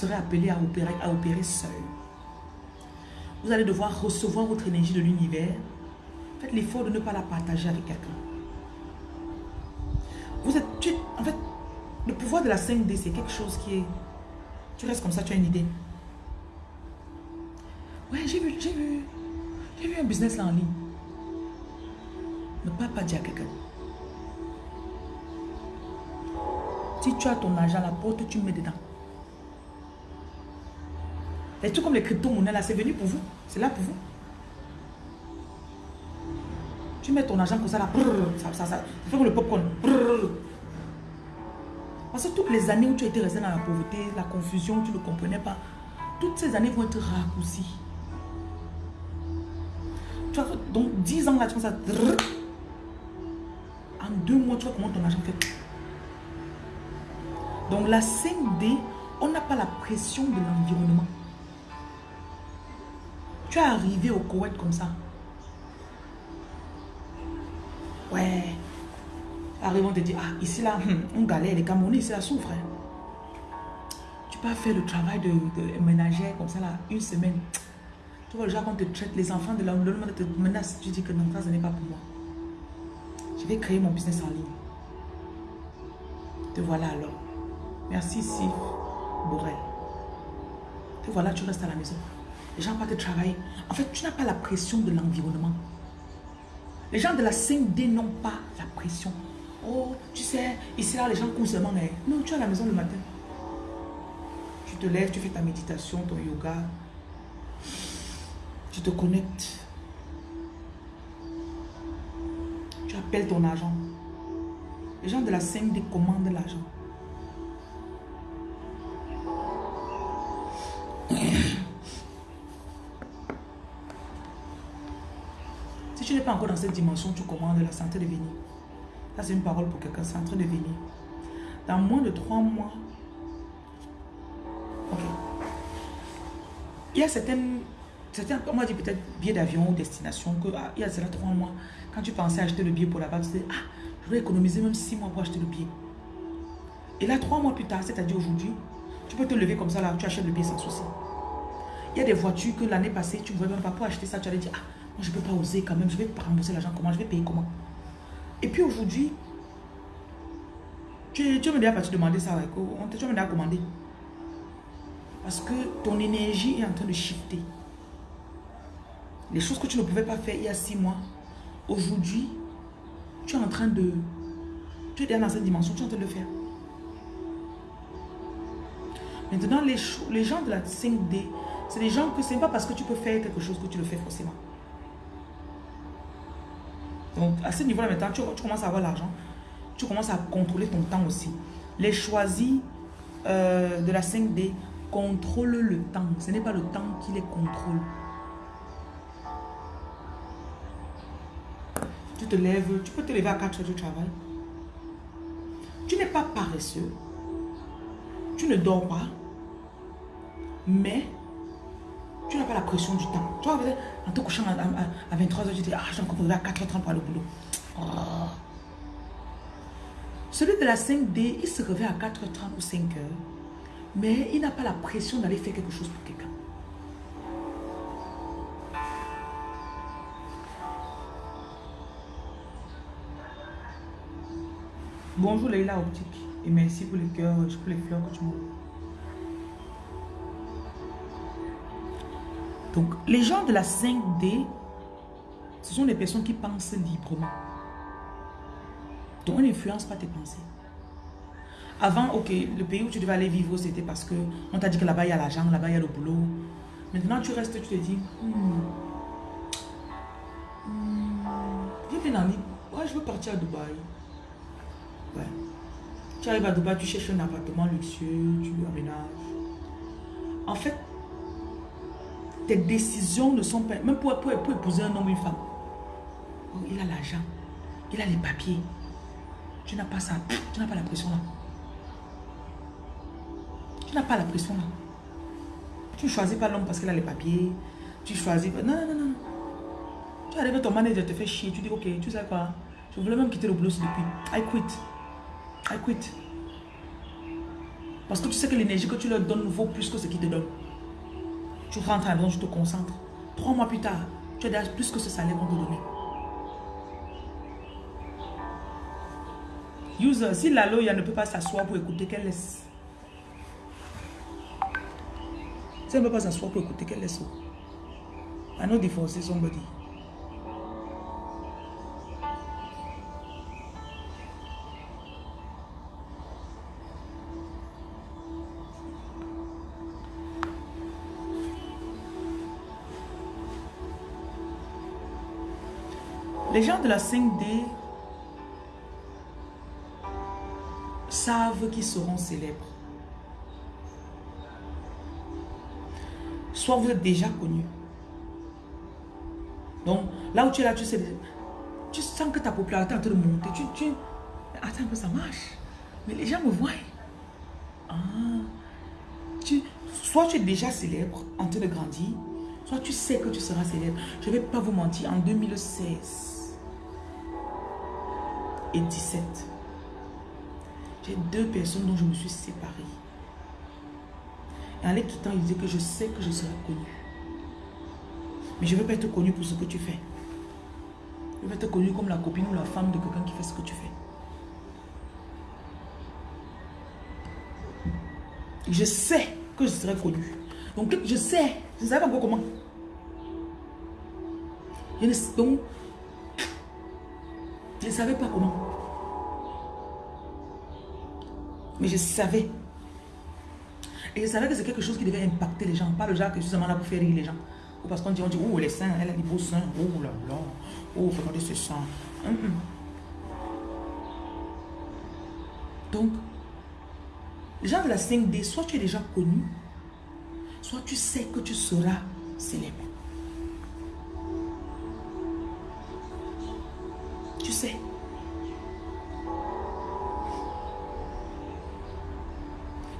Serez appelés à opérer, à opérer seul. Vous allez devoir recevoir votre énergie de l'univers. Faites l'effort de ne pas la partager avec quelqu'un. Vous êtes, en fait, le pouvoir de la 5D, c'est quelque chose qui est... Tu restes comme ça, tu as une idée. Ouais, j'ai vu, j'ai vu, j'ai vu un business là en ligne. Ne pas pas dire à quelqu'un. Si tu as ton argent, la porte, tu mets dedans. Les trucs comme les crypto-monnaies là, c'est venu pour vous. C'est là pour vous. Tu mets ton argent comme ça là, ça, ça, ça, fait comme le popcorn. Parce que toutes les années où tu étais resté dans la pauvreté, la confusion, tu ne comprenais pas, toutes ces années vont être raccourcies. Tu vois, donc 10 ans là, tu vois ça. En deux mois, tu vois comment ton argent fait. Donc la 5D, on n'a pas la pression de l'environnement. Tu es arrivé au Koweït comme ça. Ouais. Arrive, on te dit, ah, ici là, hum, on galère, les Camerounais, ici là, souffrent. Hein. Tu peux faire le travail de, de ménagère comme ça là, une semaine. Tu vois, le genre, on te traite, les enfants de l'environnement te menacent. Tu dis que non, ça, ce n'est pas pour moi. Je vais créer mon business en ligne. Te voilà alors. Merci, Sylvie Borel. Te voilà, tu restes à la maison. Les gens partent travailler. En fait, tu n'as pas la pression de l'environnement. Les gens de la 5D n'ont pas la pression. Oh, tu sais, ici là, les gens courent seulement. Non, tu es à la maison le matin. Tu te lèves, tu fais ta méditation, ton yoga. Tu te connectes. Tu appelles ton agent. Les gens de la 5D commandent l'argent. Encore dans cette dimension, tu commandes la santé de venir. Ça, c'est une parole pour quelqu'un, c'est en train de venir. Dans moins de trois mois, ok. Il y a certaines, certains, on va dire peut-être billet d'avion ou destination, que, ah, il y a cela trois mois, quand tu pensais acheter le billet pour là-bas, tu dis, ah, je vais économiser même six mois pour acheter le billet. Et là, trois mois plus tard, c'est-à-dire aujourd'hui, tu peux te lever comme ça, là, tu achètes le billet sans souci. Il y a des voitures que l'année passée, tu ne voulais même pas pour acheter ça, tu allais dire, ah, je ne peux pas oser quand même, je vais pas rembourser l'argent comment, je vais payer comment? Et puis aujourd'hui, tu, tu me déjà te demander ça, tu me déjà commandé. Parce que ton énergie est en train de shifter. Les choses que tu ne pouvais pas faire il y a six mois, aujourd'hui, tu es en train de... Tu es dans cette dimension, tu es en train de le faire. Maintenant, les, les gens de la 5D, c'est des gens que ce n'est pas parce que tu peux faire quelque chose que tu le fais forcément. Donc, à ce niveau-là, maintenant, tu, commences à avoir l'argent. Tu commences à contrôler ton temps aussi. Les choisis euh, de la 5D contrôlent le temps. Ce n'est pas le temps qui les contrôle. Tu te lèves, tu peux te lever à 4 heures du travail. Tu n'es pas paresseux. Tu ne dors pas. Mais tu n'as pas la pression du temps. Tu vois, en te couchant à, 23h, tu dis, ah, j'ai encore à 4h30 pour le boulot. Oh. Celui de la 5D, il se réveille à 4h30 ou 5h, mais il n'a pas la pression d'aller faire quelque chose pour quelqu'un. Bonjour Leila Optique et merci pour les cœurs, pour les fleurs que tu m'as Donc, les gens de la 5D, ce sont des personnes qui pensent librement. Donc, on n'influence pas tes pensées. Avant, ok, le pays où tu devais aller vivre, c'était parce que on t'a dit que là-bas, il y a l'argent, là-bas, il y a le boulot. Maintenant, tu restes, tu te dis, hmm, hmm, viens ouais, je veux partir à Dubaï. Tu arrives à Dubaï, tu cherches un appartement luxueux, tu aménages. En fait, tes décisions ne sont pas... Même pour, pour, épouser un homme ou une femme. Oh, il a l'argent, il a les papiers. Tu n'as pas ça, tu n'as pas la pression là. Tu n'as pas la pression là. Tu choisis pas l'homme parce qu'il a les papiers. Tu choisis pas... Non, non, non, non. Tu arrives, ton manager te fait chier. Tu dis, ok, tu sais quoi? Je voulais même quitter le boulot depuis. I quit. I quit. Parce que tu sais que l'énergie que tu leur donnes vaut plus que ce qu'ils te donnent. Tu rentres à la maison, tu te concentres. Trois mois plus tard, tu as plus que ce salaire qu'on te donner. User, si la loya ne peut pas s'asseoir pour écouter, qu'elle laisse. Si elle ne peut pas s'asseoir pour écouter, qu'elle laisse. I know divorcer somebody. La 5D savent qu'ils seront célèbres. Soit vous êtes déjà connu. Donc, là où tu es là, tu sais, tu sens que ta popularité est en train de monter. Tu, tu, attends un peu, ça marche. Mais les gens me voient. Ah, tu, soit tu es déjà célèbre, en train de grandir, soit tu sais que tu seras célèbre. Je ne vais pas vous mentir, en 2016, et 17. J'ai deux personnes dont je me suis séparée. Et en les quittant, il disait que je sais que je serai connue. Mais je ne veux pas être connue pour ce que tu fais. Je veux être connue comme la copine ou la femme de quelqu'un qui fait ce que tu fais. Je sais que je serai connue. Donc, je sais. Je ne sais pas encore comment. Donc, je ne savais pas comment. Mais je savais. Et je savais que c'est quelque chose qui devait impacter les gens. Pas le genre que justement là pour faire rire les gens. Ou parce qu'on dit, on dit, oh les seins, elle a des beaux seins. Oh là là. Oh, regardez ce hum. Donc, les gens de la 5D, soit tu es déjà connu, soit tu sais que tu seras célèbre.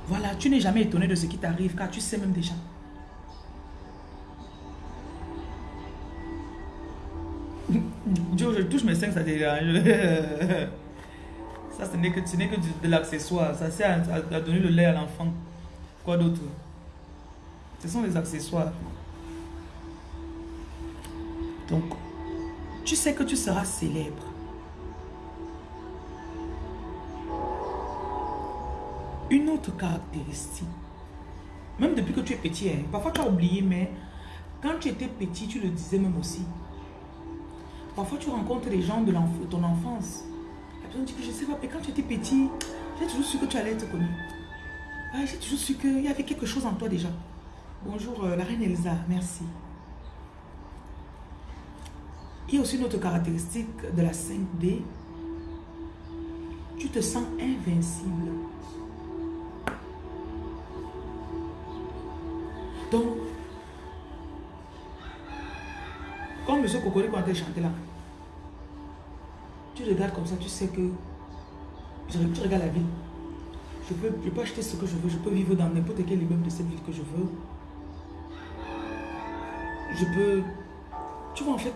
Voilà, tu n'es jamais étonné de ce qui t'arrive car tu sais même déjà. Dieu, je touche mes seins, ça. Ça, ce n'est que, que de, l'accessoire. Ça sert à, donner le lait à l'enfant. Quoi d'autre? Ce sont des accessoires. Donc, tu sais que tu seras célèbre. Une autre caractéristique, même depuis que tu es petit, hein, parfois tu as oublié, mais quand tu étais petit, tu le disais même aussi. Parfois tu rencontres les gens de ton enfance. La personne dit que je sais pas, mais quand tu étais petit, j'ai toujours su que tu allais être connu. j'ai toujours su qu'il y avait quelque chose en toi déjà. Bonjour euh, la reine Elsa, merci. Il y a aussi une autre caractéristique de la 5D. Tu te sens invincible. Donc, quand M. Kokori quand il chanter là, tu regardes comme ça, tu sais que tu regardes la vie. Je peux, je peux acheter ce que je veux, je peux vivre dans n'importe quel immeuble de cette ville que je veux. Je peux... Tu vois en fait,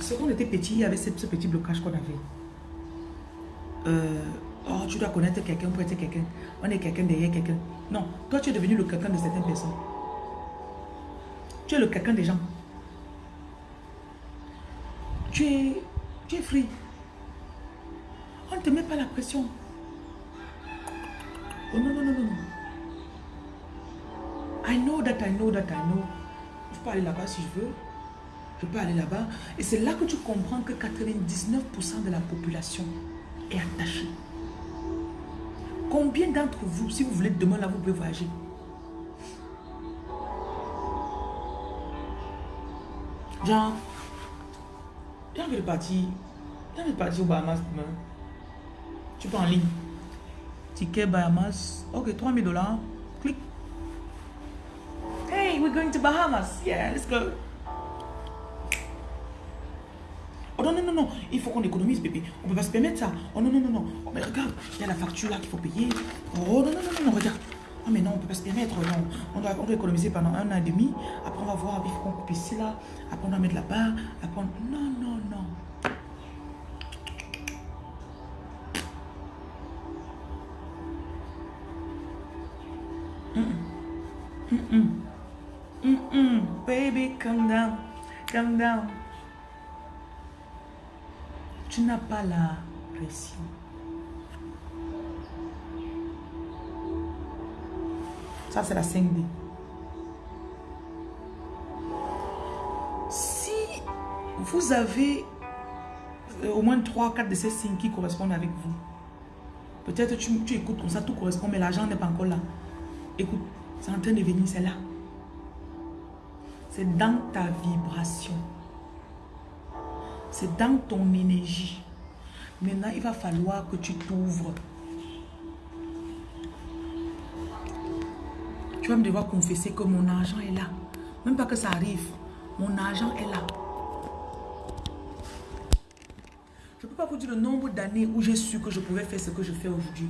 c'est qu'on était petit, il y avait ce, petit blocage qu'on avait. Euh, Oh, tu dois connaître quelqu'un pour être quelqu'un. On est quelqu'un derrière quelqu'un. Non, toi tu es devenu le quelqu'un de certaines personnes. Tu es le quelqu'un des gens. Tu es, tu es free. On ne te met pas la pression. Oh non, non, non, non. I know that I know that I know. Je peux aller là-bas si je veux. Je peux aller là-bas. Et c'est là que tu comprends que 99% de la population est attachée. Combien d'entre vous, si vous voulez demain là, vous pouvez voyager Genre, j'ai envie de partir T'as pas partir au Bahamas demain. Tu peux en ligne. Ticket Bahamas. Ok, 3000 dollars. Clique. Hey, we're going to Bahamas. Yeah, let's go. Non, non, non, non, il faut qu'on économise, bébé. On peut pas se permettre ça. Oh non, non, non, non. Oh, mais regarde, il y a la facture là qu'il faut payer. Oh non, non, non, non, regarde. Oh mais non, on peut pas se permettre. Non. On, doit, on doit économiser pendant un an et demi. Après, on va voir, il faut qu'on coupe ici là. Après, on doit mettre là-bas. Après, on... non, non, non. -mm. Mm -mm. Baby, calm down. Calm down. Tu n'as pas la pression. Ça, c'est la 5D. Si vous avez euh, au moins 3-4 de ces signes qui correspondent avec vous, peut-être tu, tu écoutes comme ça, tout correspond, mais l'argent n'est pas encore là. Écoute, c'est en train de venir, c'est là. C'est dans ta vibration. C'est dans ton énergie. Maintenant, il va falloir que tu t'ouvres. Tu vas me devoir confesser que mon argent est là. Même pas que ça arrive. Mon argent est là. Je ne peux pas vous dire le nombre d'années où j'ai su que je pouvais faire ce que je fais aujourd'hui.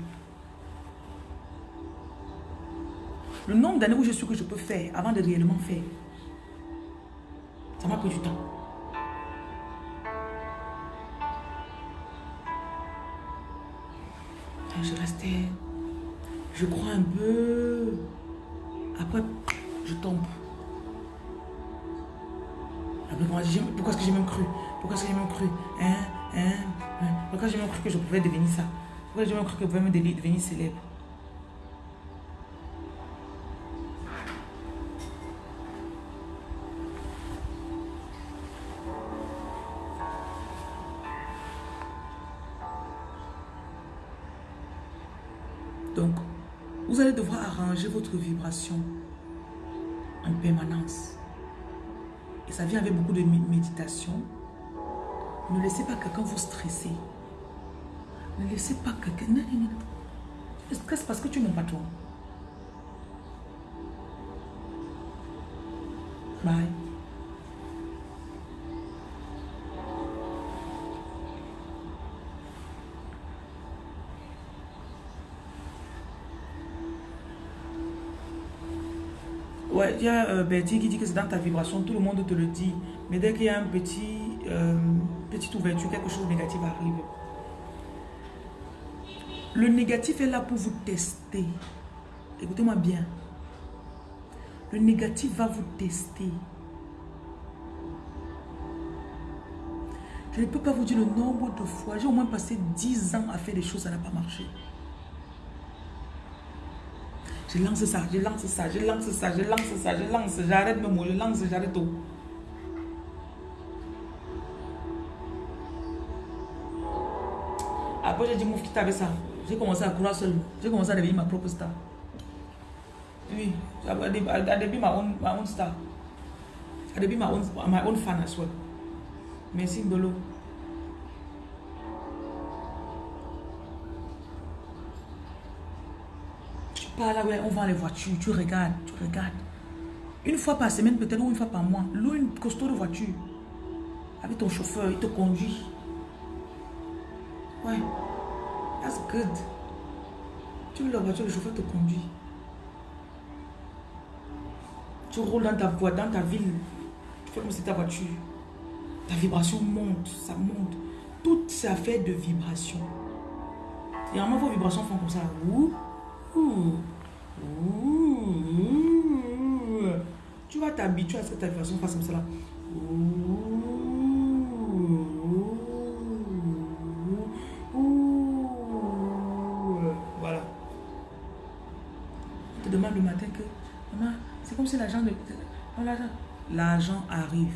Le nombre d'années où j'ai su que je peux faire avant de réellement faire. Ça m'a pris du temps. Je restais, je crois un peu. Après, je tombe. Après, pourquoi est-ce que j'ai même cru? Pourquoi est-ce que j'ai même cru? Hein? Hein? Hein? Pourquoi j'ai même cru que je pouvais devenir ça? Pourquoi j'ai même cru que je pouvais me devenir célèbre? Votre vibration en permanence. Et ça vient avec beaucoup de méditation. Ne laissez pas quelqu'un vous stresser. Ne laissez pas quelqu'un... Tu stresses parce que tu n'aimes pas toi. Bye. Y a euh, Betty qui dit que c'est dans ta vibration, tout le monde te le dit. Mais dès qu'il y a un petit, euh, petite ouverture, quelque chose de négatif arrive. Le négatif est là pour vous tester. Écoutez-moi bien. Le négatif va vous tester. Je ne peux pas vous dire le nombre de fois. J'ai au moins passé 10 ans à faire des choses, ça n'a pas marché. Je lance ça, je lance ça, je lance ça, je lance ça, je lance, j'arrête mes mots, je lance, j'arrête tout. Après, j'ai dit, mouf, qui avec ça? J'ai commencé à croire seul. J'ai commencé à devenir ma propre star. Oui, à début, ma own star. À début, ma own, my own fan as well. Merci, Bolo. Pas là, ouais, on vend les voitures, tu regardes, tu regardes. Une fois par semaine peut-être ou une fois par mois, loue une costaud de voiture. Avec ton chauffeur, il te conduit. Ouais, that's good. Tu veux la voiture, le chauffeur te conduit. Tu roules dans ta voie, dans ta ville. Tu fais comme si ta voiture. Ta vibration monte, ça monte. Toutes ces affaires de vibration. Et vraiment, vos vibrations font comme ça. Tu vas t'habituer à cette façon fasse comme cela. Voilà. Tu te demandes le matin que, maman, c'est comme si l'argent de... L'argent arrive.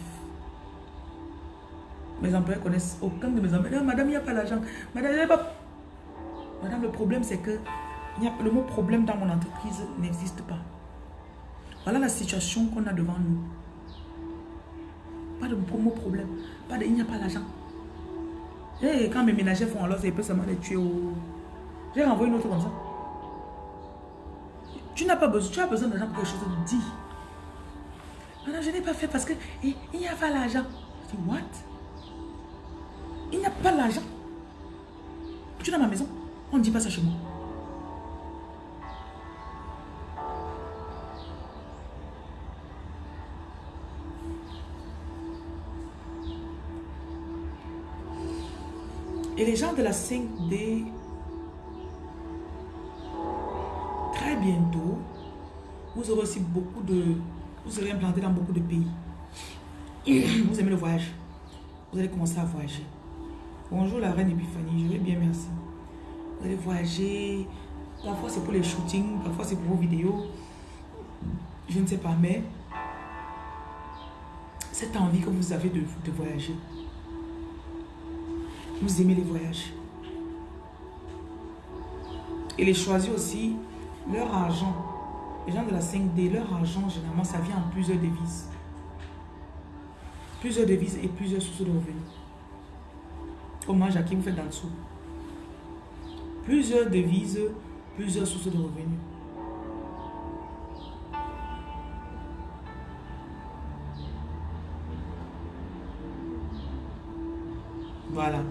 Mes employés connaissent aucun de mes employés. Madame, il n'y a pas l'argent. Madame. Madame, le problème, c'est que le mot problème dans mon entreprise n'existe pas. Voilà la situation qu'on a devant nous. Pas de mot problème. Pas de, il n'y a pas l'argent. Et quand mes ménagers font alors, ça peut seulement les tuer. J'ai renvoyé une autre comme ça. Tu n'as pas besoin, tu as besoin d'argent pour quelque chose, de dis. Non, je n'ai pas fait parce que il n'y a pas l'argent. Je dis, what? Il n'y a pas l'argent. Tu es dans ma maison. On ne dit pas ça chez moi. Les gens de la 5D, très bientôt, vous aurez aussi beaucoup de... Vous serez implanté dans beaucoup de pays. Vous aimez le voyage. Vous allez commencer à voyager. Bonjour la reine Epiphanie, je vais bien, merci. Vous allez voyager. Parfois c'est pour les shootings, parfois c'est pour vos vidéos. Je ne sais pas, mais cette envie que vous avez de, de voyager, vous aimez les voyages. Et les choisir aussi, leur argent, les gens de la 5D, leur argent, généralement, ça vient en plusieurs devises. Plusieurs devises et plusieurs sources de revenus. Comment Jackie vous faites dans dessous Plusieurs devises, plusieurs sources de revenus. Voilà.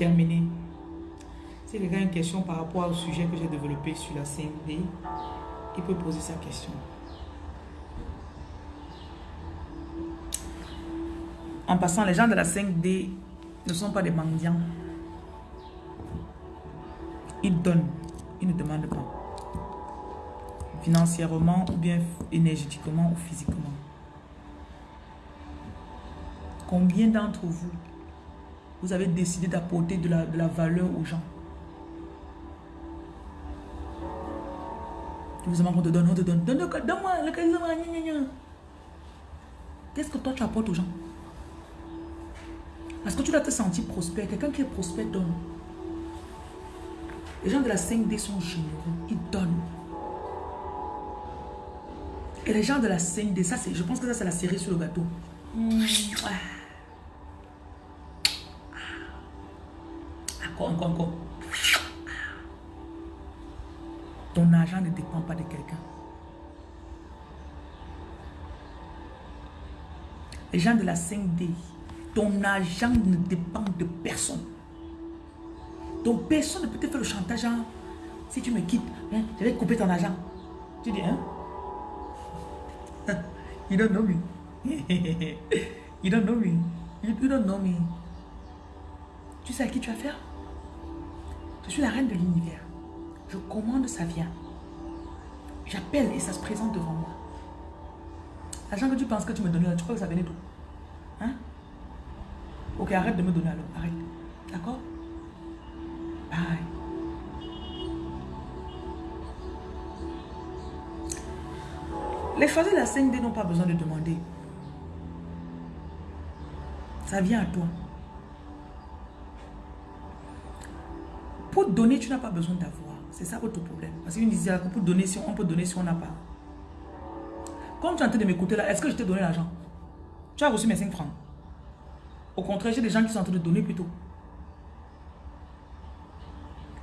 J'ai terminé. Si quelqu'un a une question par rapport au sujet que j'ai développé sur la CMD, il peut poser sa question. En passant, les gens de la 5D ne sont pas des mendiants. Ils donnent, ils ne demandent pas. Financièrement ou bien énergétiquement ou physiquement. Combien d'entre vous vous avez décidé d'apporter de la, valeur aux gens. Tu vous on te donne, on te donne. Donne-moi, donne-moi, Qu'est-ce que toi tu apportes aux gens? Parce que tu dois te sentir prospère? Quelqu'un qui est prospère donne. Les gens de la 5D sont généreux. Ils donnent. Et les gens de la 5D, ça je pense que ça c'est la série sur le gâteau. Mmh. Ton argent ne dépend pas de quelqu'un. Les gens de la 5D, ton argent ne dépend de personne. Donc personne ne peut te faire le chantage. Hein. Si tu me quittes, hein, je vais couper ton argent. Tu dis, hein? you don't know me. you don't know me. You don't know me. Tu sais à qui tu as affaire? Je suis la reine de l'univers. Je commande, ça vient. J'appelle et ça se présente devant moi. L'argent que tu penses que tu me donnes là, tu crois que ça venait d'où? Hein? Ok, arrête de me donner alors. Arrête. D'accord? Bye. Les choses de la 5D n'ont pas besoin de demander. Ça vient à toi. Pour donner, tu n'as pas besoin d'avoir. C'est ça votre problème. Parce qu'une disait, pour donner, si on peut donner si on n'a pas. Comme tu es en train de m'écouter là, est-ce que je t'ai donné l'argent? Tu as reçu mes 5 francs. Au contraire, j'ai des gens qui sont en train de donner plutôt.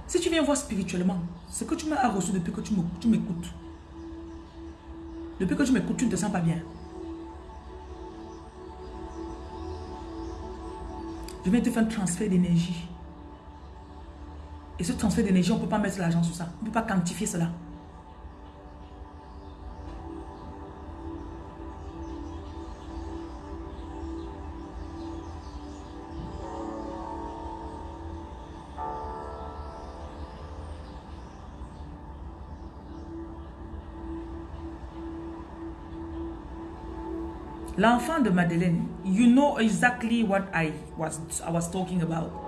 Si tu viens voir spirituellement, ce que tu m'as reçu depuis que tu m'écoutes. Depuis que tu m'écoutes, tu ne te sens pas bien. Je viens te faire un transfert d'énergie. Et ce transfert d'énergie, on ne peut pas mettre l'argent sur ça. On ne peut pas quantifier cela. L'enfant de Madeleine, you know exactly what I was, I was talking about.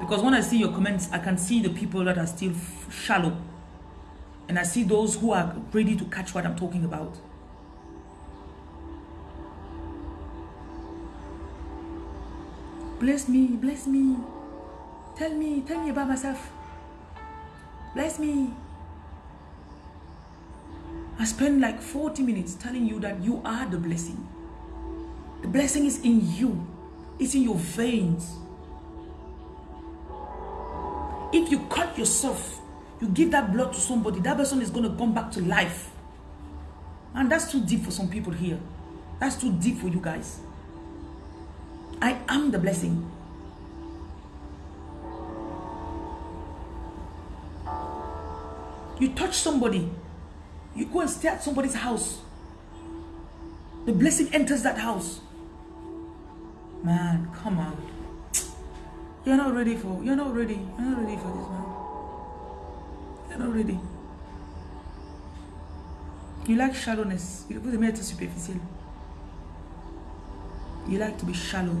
Because when I see your comments, I can see the people that are still shallow. And I see those who are ready to catch what I'm talking about. Bless me, bless me. Tell me, tell me about myself. Bless me. I spend like 40 minutes telling you that you are the blessing. The blessing is in you. It's in your veins. If you cut yourself, you give that blood to somebody, that person is going to come back to life. And that's too deep for some people here. That's too deep for you guys. I am the blessing. You touch somebody, you go and stay at somebody's house. The blessing enters that house. Man, come on. You're not ready for, you're not ready. You're not ready for this, man. You're not ready. You like shallowness. Vous aimez être superficiel. You like to be shallow.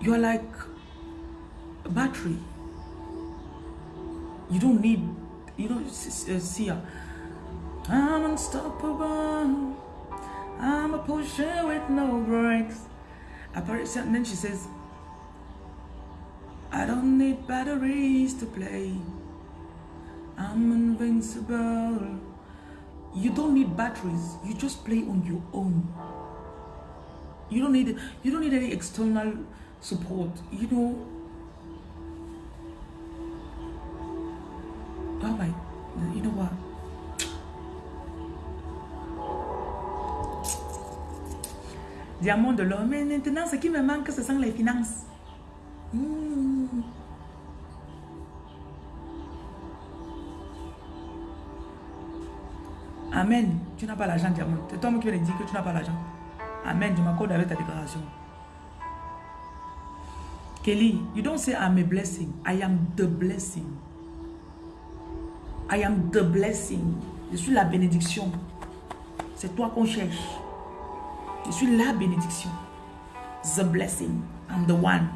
You're like a battery. You don't need, you don't uh, see her. I'm unstoppable. I'm a pusher with no brakes. And then she says, I don't need batteries to play. I'm invincible. You don't need batteries. You just play on your own. You don't need you don't need any external support. You know. Diamant de l'homme. Mais maintenant, ce qui me manque, ce sont les finances. Mmh. Amen. Tu n'as pas l'argent, diamant. C'est toi qui viens de dire que tu n'as pas l'argent. Amen. Je m'accorde avec ta déclaration. Kelly, you don't say I'm a blessing. I am the blessing. I am the blessing. Je suis la bénédiction. C'est toi qu'on cherche. Je suis la bénédiction. The blessing. I'm the one.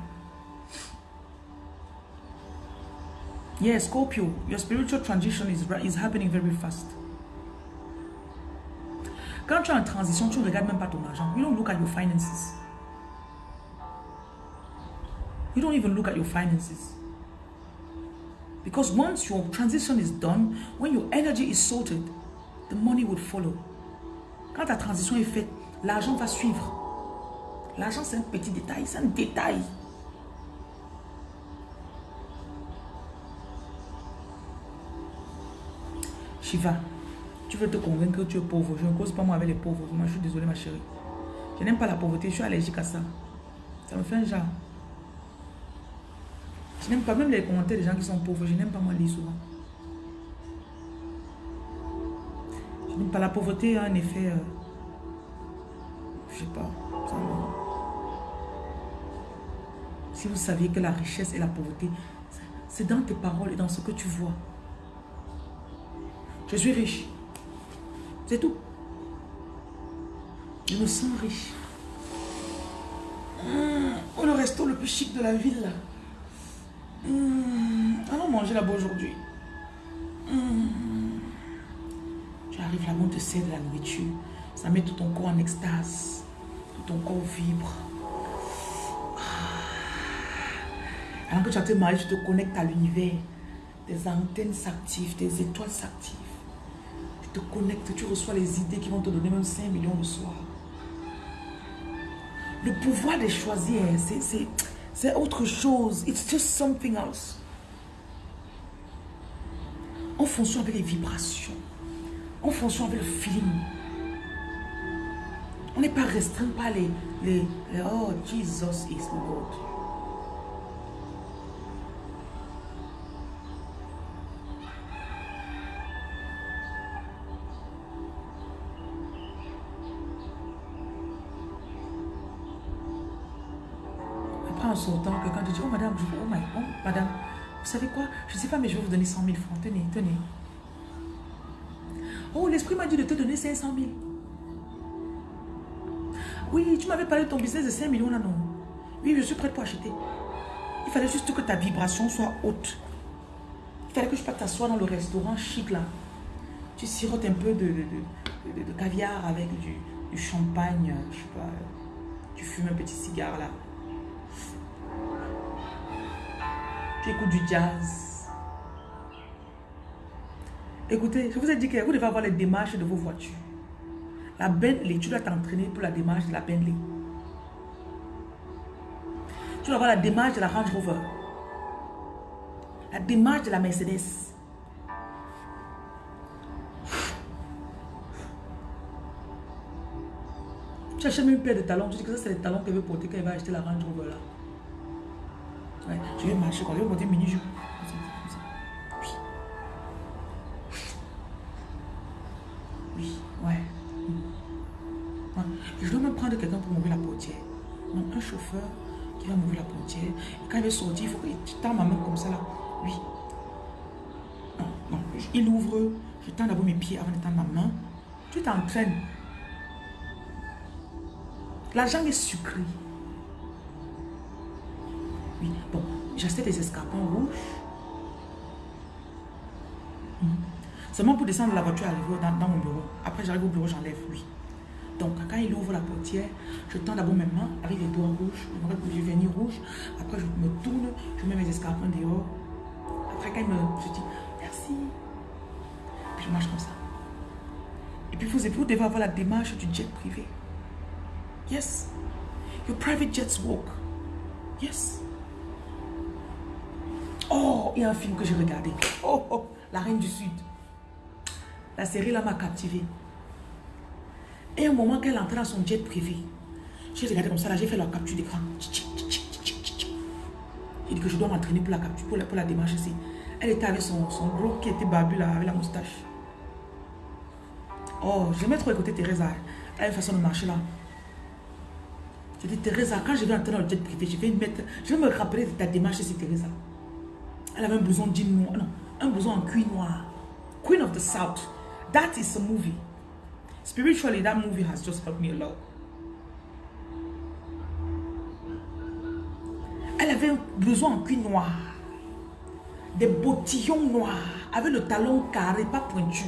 Yes, Scorpio, your spiritual transition is, is happening very fast. Quand tu es en transition, tu ne regardes même pas ton argent. You don't look at your finances. You don't even look at your finances. Because once your transition is done, when your energy is sorted, the money would follow. Quand ta transition est faite, l'argent va suivre. L'argent, c'est un petit détail, c'est un détail. Shiva, tu veux te convaincre que tu es pauvre. Je ne cause pas moi avec les pauvres. Moi, je suis désolée, ma chérie. Je n'aime pas la pauvreté. Je suis allergique à ça. Ça me fait un genre. Je n'aime pas même les commentaires des gens qui sont pauvres. Je n'aime pas moi lire souvent. Je n'aime pas la pauvreté, a un effet... Euh, je sais pas. si vous saviez que la richesse et la pauvreté, c'est dans tes paroles et dans ce que tu vois. Je suis riche. C'est tout. Je me sens riche. Oh, le resto le plus chic de la ville. Mmh. Allons manger là-bas aujourd'hui. Mmh. Tu arrives là-bas, on te sert de la nourriture. Ça met tout ton corps en extase. Ton corps vibre. Alors que tu as te marier, tu te connectes à l'univers. Tes antennes s'activent, tes étoiles s'activent te connectes, tu reçois les idées qui vont te donner même 5 millions le soir. Le pouvoir de choisir, c'est autre chose. It's just something else. En fonction avec les vibrations. En fonction avec le feeling. On n'est pas restreint par les, les, les Oh, Jesus is Lord. sortant, que quand tu dis, oh madame, je, oh, oh madame, vous savez quoi, je ne sais pas, mais je vais vous donner 100 000 francs, tenez, tenez. Oh, l'esprit m'a dit de te donner 500 000. Oui, tu m'avais parlé de ton business de 5 millions là, non? Oui, je suis prête pour acheter. Il fallait juste que ta vibration soit haute. Il fallait que je t'asseoir dans le restaurant chic là. Tu sirotes un peu de, caviar avec du, champagne, je sais pas. Tu fumes un petit cigare là. Tu écoutes du jazz. Écoutez, je vous ai dit que vous devez avoir les démarches de vos voitures. La Bentley, tu dois t'entraîner pour la démarche de la Bentley. Tu dois avoir la démarche de la Range Rover. La démarche de la Mercedes. Tu achètes même une paire de talons. Tu dis que ça, c'est les talons qu'elle veut porter quand elle va acheter la Range Rover là. Ouais, je marcher quand je vais porter mini-jupe. Qui va m'ouvrir la portière. Quand il veut sortir, il faut que tu tends ma main comme ça là. Oui. Non, non. Il ouvre. Je tends d'abord mes pieds avant de tendre ma main. Tu t'entraînes. L'argent est sucré. Oui, bon. J'achète des escarpins rouges. Hmm. Seulement pour descendre de la voiture, arriver dans, dans mon bureau. Après, j'arrive au bureau, j'enlève, oui. Donc, quand il ouvre la portière, je tends d'abord mes mains avec les doigts rouges, je vernis rouge. Après, je me tourne, je mets mes escarpins dehors. Après, quand il me... Je dis, merci. Puis je marche comme ça. Et puis, vous, vous devez avoir la démarche du jet privé. Yes. Your private jets walk. Yes. Oh, il y a un film que j'ai regardé. Oh, oh, La Reine du Sud. La série là m'a captivé. Et un moment qu'elle entrait dans son jet privé, j'ai regardé comme ça, là, j'ai fait la capture d'écran. J'ai dit que je dois m'entraîner pour la capture, pour la, pour la démarche ici. Elle était avec son, son gros qui était barbu là, avec la moustache. Oh, j'aimais trop écouter Teresa. Elle a une façon de marcher là. J'ai dit, Teresa, quand je vais entrer dans le jet privé, je vais, mettre, je vais me rappeler de ta démarche ici, Teresa. Elle avait un blouson jean non, un blouson en cuir noir. Queen of the South. That is a movie. Spiritually, that movie has just helped me a lot. Elle avait besoin en cuir noir. Des bottillons noirs. Avec le talon carré, pas pointu.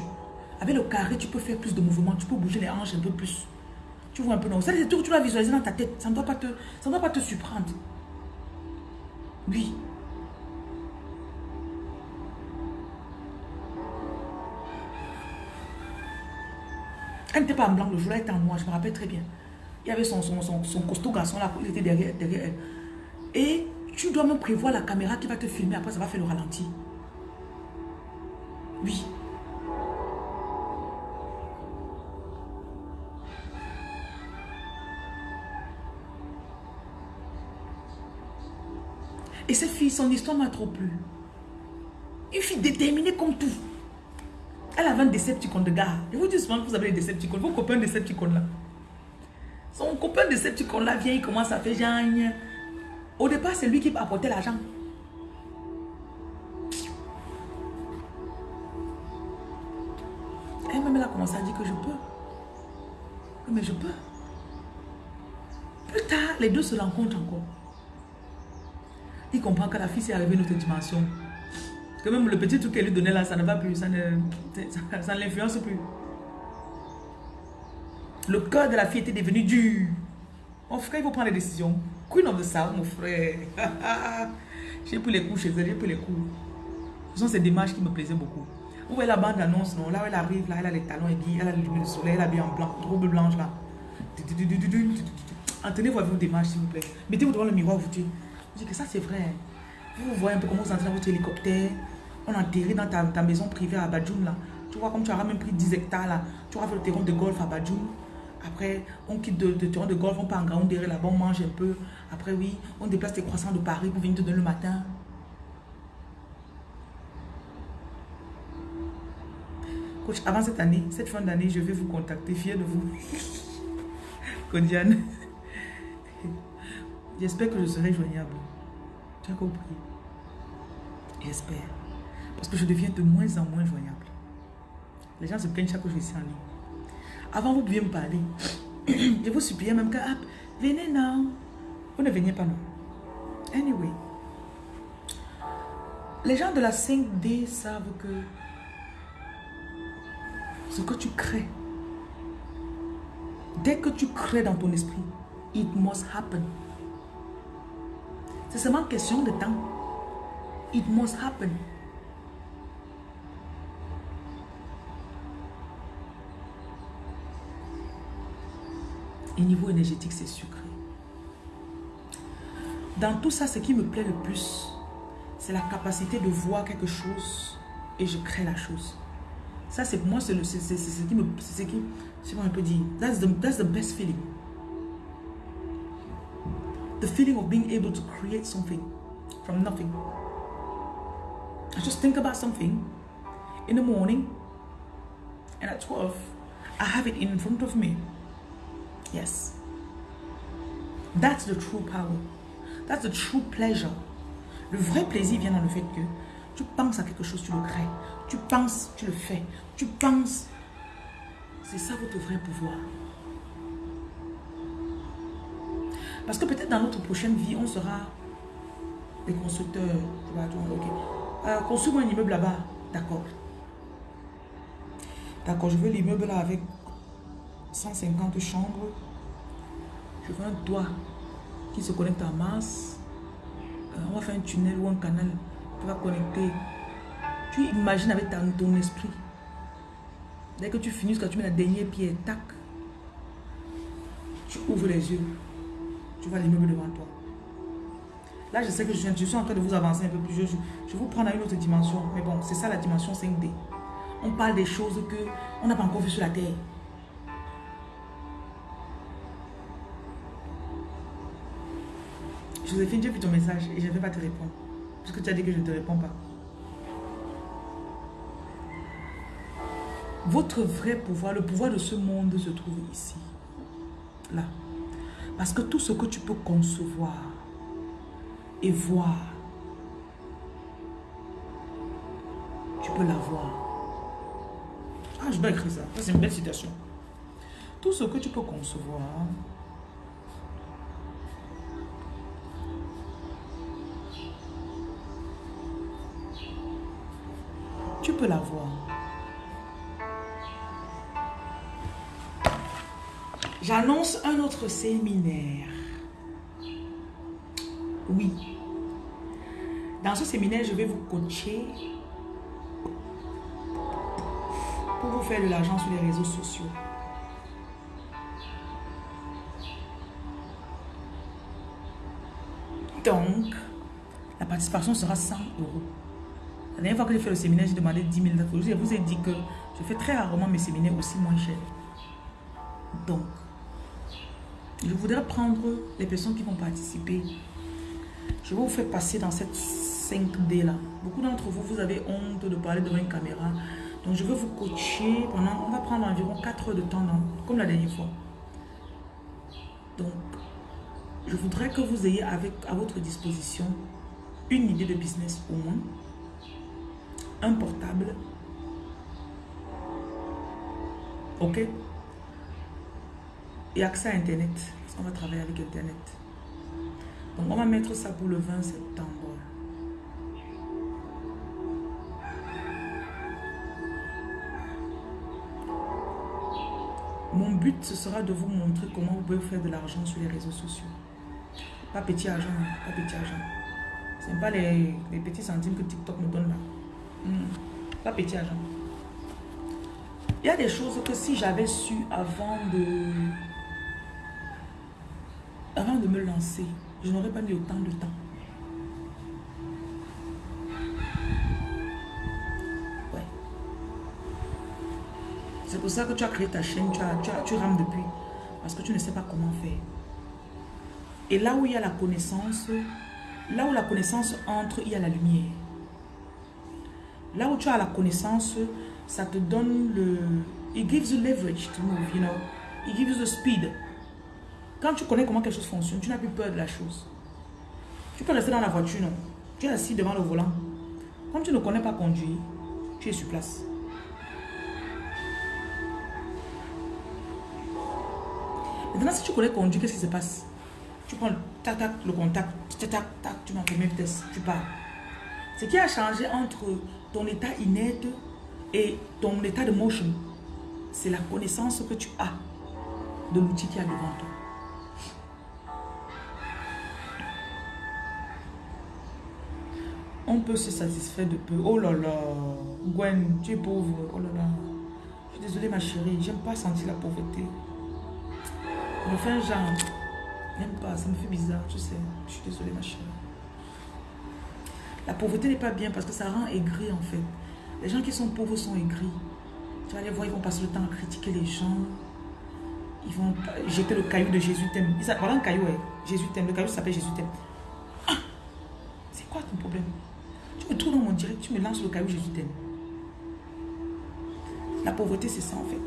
Avec le carré, tu peux faire plus de mouvements. Tu peux bouger les hanches un peu plus. Tu vois un peu non. Ça, c'est tout que tu vas visualiser dans ta tête. Ça ne doit pas te, ça ne doit pas te surprendre. Oui. Elle n'était pas en blanc le jour, elle était en noir, je me rappelle très bien. Il y avait son, son, son, costaud garçon là, il était derrière, derrière elle. Et tu dois même prévoir la caméra qui va te filmer, après ça va faire le ralenti. Oui. Et cette fille, son histoire m'a trop plu. Une fille déterminée comme tout. Elle avait un Decepticon de gars. Je vous dis souvent que vous avez des Decepticons. Vos copains Decepticon là. Son copain Decepticon là vient, il commence à faire genre. Au départ, c'est lui qui apportait l'argent. Elle-même, elle a commencé à dire que je peux. Mais je peux. Plus tard, les deux se rencontrent encore. Il comprend que la fille s'est arrivée à une autre dimension même le petit truc qu'elle lui donnait là, ça ne va plus, ça ne, ça, l'influence plus. Le cœur de la fille était devenu dur. Mon frère, il faut prendre des décisions. Queen of the South, mon frère. j'ai pris les coups chez elle, j'ai pris les coups. Ce sont ces démarches qui me plaisaient beaucoup. Vous voyez la bande annonce, non? Là où elle arrive, là, elle a les talons aiguilles, elle a le lumière du soleil, elle a bien en blanc, robe blanche là. Entendez vos démarches, s'il vous plaît. Mettez-vous devant le miroir, vous dites. Je dis que ça, c'est vrai. Vous voyez un peu comment vous entrez dans votre hélicoptère on atterrit dans ta, maison privée à Badjoum là. Tu vois, comme tu auras même pris 10 hectares là, tu auras fait le terrain de golf à Badjoum. Après, on quitte de, terrain de golf, on part en derrière là-bas, on mange un peu. Après, oui, on déplace tes croissants de Paris pour venir te donner le matin. Coach, avant cette année, cette fin d'année, je vais vous contacter, fier de vous. Kondiane. J'espère que je serai joignable. Tu compris J'espère. Parce que je deviens de moins en moins joignable. Les gens se plaignent chaque fois que je suis en ligne. Avant, vous pouviez me parler. je vous suppliais même que, ah, venez non. Vous ne veniez pas non. Anyway. Les gens de la 5D savent que ce que tu crées, dès que tu crées dans ton esprit, it must happen. C'est seulement question de temps. It must happen. Et niveau énergétique, c'est sucré. Dans tout ça, ce qui me plaît le plus, c'est la capacité de voir quelque chose et je crée la chose. Ça, c'est moi, c'est ce qui me... C'est ce qui... Je sais pas un peu dire. That's the, that's the best feeling. The feeling of being able to create something from nothing. I just think about something in the morning and at 12, I have it in front of me. Yes. That's the true power. That's the true pleasure. Le vrai plaisir vient dans le fait que tu penses à quelque chose, tu le crées. Tu penses, tu le fais. Tu penses. C'est ça votre vrai pouvoir. Parce que peut-être dans notre prochaine vie, on sera des constructeurs. Ok. Euh, construis un immeuble là-bas. D'accord. D'accord, je veux l'immeuble là avec 150 chambres. Je veux un toit qui se connecte à Mars. Euh, on va faire un tunnel ou un canal qui va connecter. Tu imagines avec ton esprit. Dès que tu finis, quand tu mets la dernière pierre, tac, tu ouvres les yeux. Tu vois l'immeuble devant toi. Là, je sais que je suis, en train de vous avancer un peu plus. Je, je vous prends dans une autre dimension. Mais bon, c'est ça la dimension 5D. On parle des choses que on n'a pas encore vues sur la terre. Joséphine, j'ai vu ton message et je ne vais pas te répondre. Parce que tu as dit que je ne te réponds pas. Votre vrai pouvoir, le pouvoir de ce monde se trouve ici. Là. Parce que tout ce que tu peux concevoir et voir, tu peux l'avoir. Ah, je dois écrire ça. c'est une belle citation. Tout ce que tu peux concevoir, tu peux l'avoir. J'annonce un autre séminaire. Oui. Dans ce séminaire, je vais vous coacher pour vous faire de l'argent sur les réseaux sociaux. Donc, la participation sera 100 euros. La dernière fois que j'ai fait le séminaire, j'ai demandé 10 000 euros. Je vous ai dit que je fais très rarement mes séminaires aussi moins chers. Donc, je voudrais prendre les personnes qui vont participer. Je vais vous faire passer dans cette 5D là. Beaucoup d'entre vous, vous avez honte de parler devant une caméra. Donc je vais vous coacher pendant, on va prendre environ 4 heures de temps, comme la dernière fois. Donc, je voudrais que vous ayez avec, à votre disposition une idée de business au moins, un portable, ok? Et accès à Internet. Parce qu'on va travailler avec Internet. Donc, on va mettre ça pour le 20 septembre. Mon but, ce sera de vous montrer comment vous pouvez faire de l'argent sur les réseaux sociaux. Pas petit argent, pas petit argent. Ce pas les, petits centimes que TikTok nous donne là. Hmm. Pas petit argent. Il y a des choses que si j'avais su avant de je n'aurais pas mis autant de temps. Ouais. C'est pour ça que tu as créé ta chaîne, tu, as, tu, rames depuis. Parce que tu ne sais pas comment faire. Et là où il y a la connaissance, là où la connaissance entre, il y a la lumière. Là où tu as la connaissance, ça te donne le... It gives you leverage to move, you know. It gives you the speed. Quand tu connais comment quelque chose fonctionne, tu n'as plus peur de la chose. Tu peux rester dans la voiture, non? Tu es assis devant le volant. Comme tu ne connais pas conduire, tu es sur place. Maintenant, si tu connais conduire, qu'est-ce qui se passe? Tu prends tac, tac, le contact, tac, tac, tac, tu mets la vitesse, tu pars. Ce qui a changé entre ton état inerte et ton état de motion, c'est la connaissance que tu as de l'outil qui est devant toi. On peut se satisfaire de peu. Oh là là, Gwen, tu es pauvre. Oh là là. Je suis désolée ma chérie, j'aime pas sentir la pauvreté. Je fais un genre. J'aime pas, ça me fait bizarre, tu sais. Je suis désolée ma chérie. La pauvreté n'est pas bien parce que ça rend aigri en fait. Les gens qui sont pauvres sont aigris. Tu vas les voir, ils vont passer le temps à critiquer les gens. Ils vont jeter le caillou de Jésus t'aime. Voilà un caillou, Jésus t'aime. Le caillou s'appelle Jésus t'aime. Ah! C'est quoi ton problème? Tu me dans mon direct, tu me lances le caillou Jésus t'aime. La pauvreté, c'est ça en fait.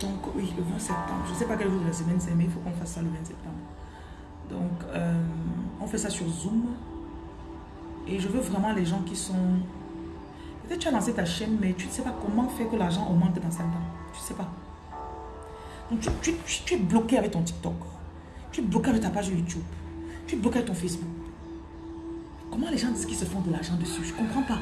Donc oui, le 20 septembre. Je ne sais pas quel jour de la semaine c'est, mais il faut qu'on fasse ça le 20 septembre. Donc, euh, on fait ça sur Zoom. Et je veux vraiment les gens qui sont... Peut-être tu as lancé ta chaîne, mais tu ne sais pas comment faire que l'argent augmente dans 5 ans. Tu ne sais pas. Tu, es bloqué avec ton TikTok. Tu es bloqué avec ta page YouTube. Tu es bloqué avec ton Facebook. Comment les gens disent qu'ils se font de l'argent dessus? Je ne comprends pas.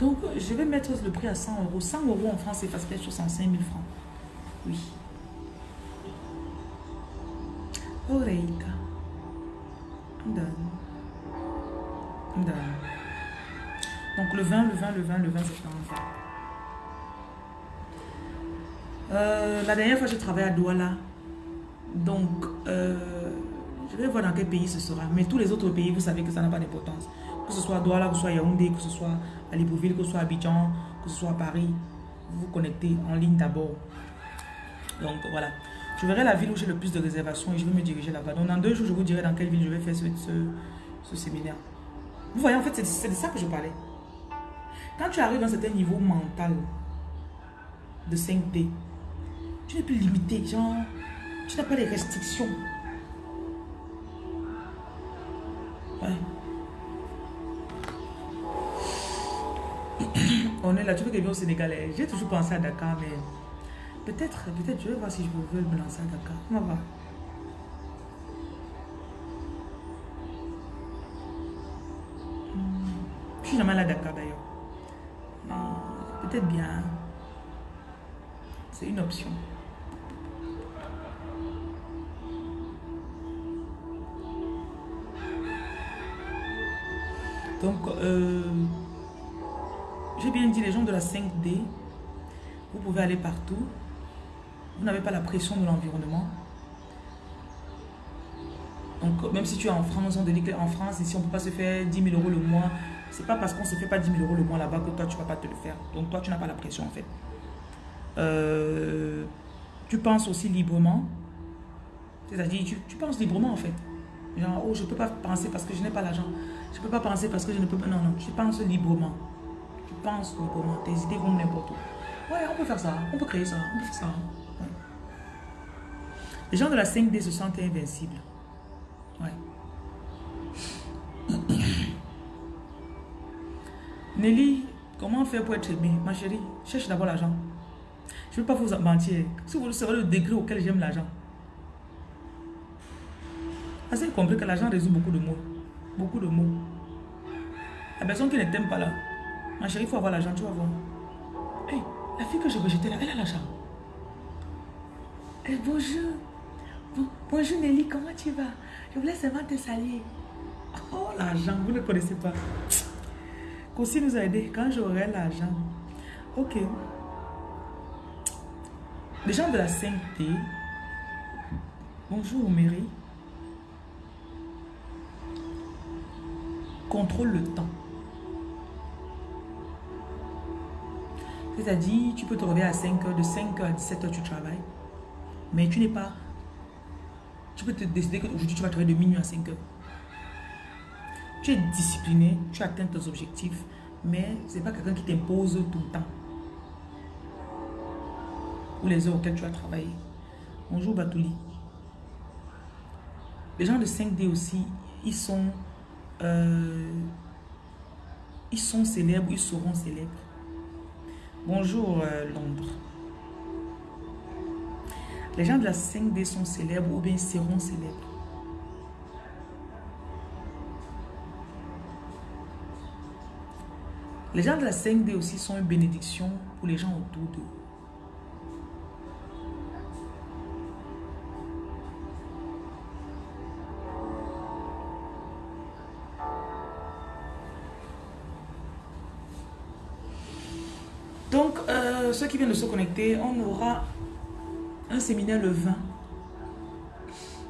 Donc, je vais mettre le prix à 100 euros. 100 euros en France, c'est facile 65 000 francs. Oui. 20, le 20, le 20, le 20 septembre. Euh, la dernière fois, je travaillais à Douala. Donc, euh, je vais voir dans quel pays ce sera. Mais tous les autres pays, vous savez que ça n'a pas d'importance que ce soit à Douala, que ce soit à Yaoundé, que ce soit à Libreville, que ce soit à Abidjan, que ce soit à Paris, vous vous connectez en ligne d'abord. Donc voilà. Je verrai la ville où j'ai le plus de réservations et je vais me diriger là-bas. Donc dans deux jours, je vous dirai dans quelle ville je vais faire ce, séminaire. Vous voyez, en fait, c'est de ça que je parlais. Quand tu arrives dans un certain niveau mental de 5D, tu n'es plus limité, genre, tu n'as pas de restrictions. Ouais. On est là, tu veux que je au Sénégal. J'ai toujours pensé à Dakar, mais peut-être, peut-être, je vais voir si je veux me lancer à Dakar. On va voir. Hmm. Je suis jamais allé à Dakar. Bien. C'est une option. Donc, euh, j'ai bien dit, les gens de la 5D, vous pouvez aller partout. Vous n'avez pas la pression de l'environnement. Donc, même si tu es en France, on dit qu'en France, ici, on ne peut pas se faire 10 000 euros le mois. C'est pas parce qu'on se fait pas 10 000 euros le mois là-bas que toi, tu vas pas te le faire. Donc, toi, tu n'as pas la pression, en fait. Euh, tu penses aussi librement. C'est-à-dire, tu, tu, penses librement, en fait. Genre, oh, je peux pas penser parce que je n'ai pas l'argent. Je peux pas penser parce que je ne peux pas... Non, non, tu penses librement pense comment tes idées vont n'importe où. Ouais, on peut faire ça, on peut créer ça, on peut faire ça. Les gens de la 5D se sentent invincibles. Ouais. Nelly, comment faire pour être aimé? Ma chérie, cherche d'abord l'argent. Je ne veux pas vous mentir. Si vous savez le degré auquel j'aime l'argent. Vous avez compris que l'argent résout beaucoup de mots. Beaucoup de mots. La personne qui ne t'aime pas là, Ma chérie, il faut avoir l'argent, tu vas voir. Hey, la fille que je rejetais là, elle a l'argent. Hey, bonjour. bonjour Nelly, comment tu vas? Je voulais seulement te saluer. Oh, l'argent, vous ne connaissez pas. Kossi nous a aidé quand j'aurai l'argent. Ok. Les gens de la 5T. Bonjour Mary. Contrôle le temps. C'est-à-dire, tu peux te réveiller à 5 heures, de 5 h à 17 h tu travailles. Mais tu n'es pas... Tu peux te décider qu'aujourd'hui, tu vas travailler de minuit à 5 heures. Tu es discipliné, tu atteins tes objectifs, mais ce n'est pas quelqu'un qui t'impose tout le temps. Ou les heures auxquelles tu as travaillé. Bonjour Batouli. Les gens de 5D aussi, ils sont... Euh, ils sont célèbres, ils seront célèbres. Bonjour euh, Londres. Les gens de la 5D sont célèbres ou bien seront célèbres. Les gens de la 5D aussi sont une bénédiction pour les gens autour d'eux. Donc, euh, ceux qui viennent de se connecter, on aura un séminaire le 20.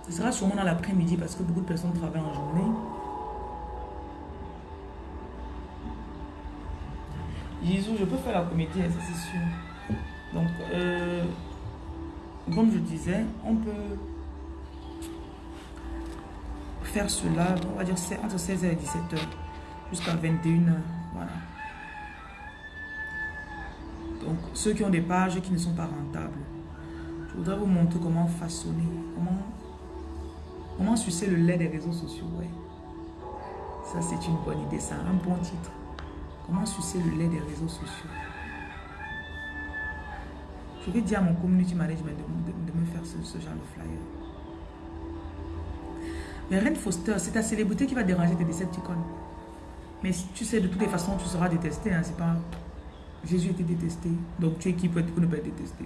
Ce sera sûrement dans l'après-midi parce que beaucoup de personnes travaillent en journée. Jésus, je peux faire la comédie, ça c'est sûr. Donc, euh, comme je disais, on peut faire cela, on va dire entre 16h et 17h jusqu'à 21h. Voilà. Donc, ceux qui ont des pages qui ne sont pas rentables, je voudrais vous montrer comment façonner, comment, comment sucer le lait des réseaux sociaux. Ouais. Ça, c'est une bonne idée, ça, un bon titre. Sucer le lait des réseaux sociaux. Je vais dire à mon community management de, me faire ce, genre de flyer. Mais Ren Foster, c'est ta célébrité qui va déranger tes Decepticons. Mais tu sais, de toutes les façons, tu seras détesté. Hein, c'est pas... Jésus était détesté. Donc tu es qui pour, ne pas être détesté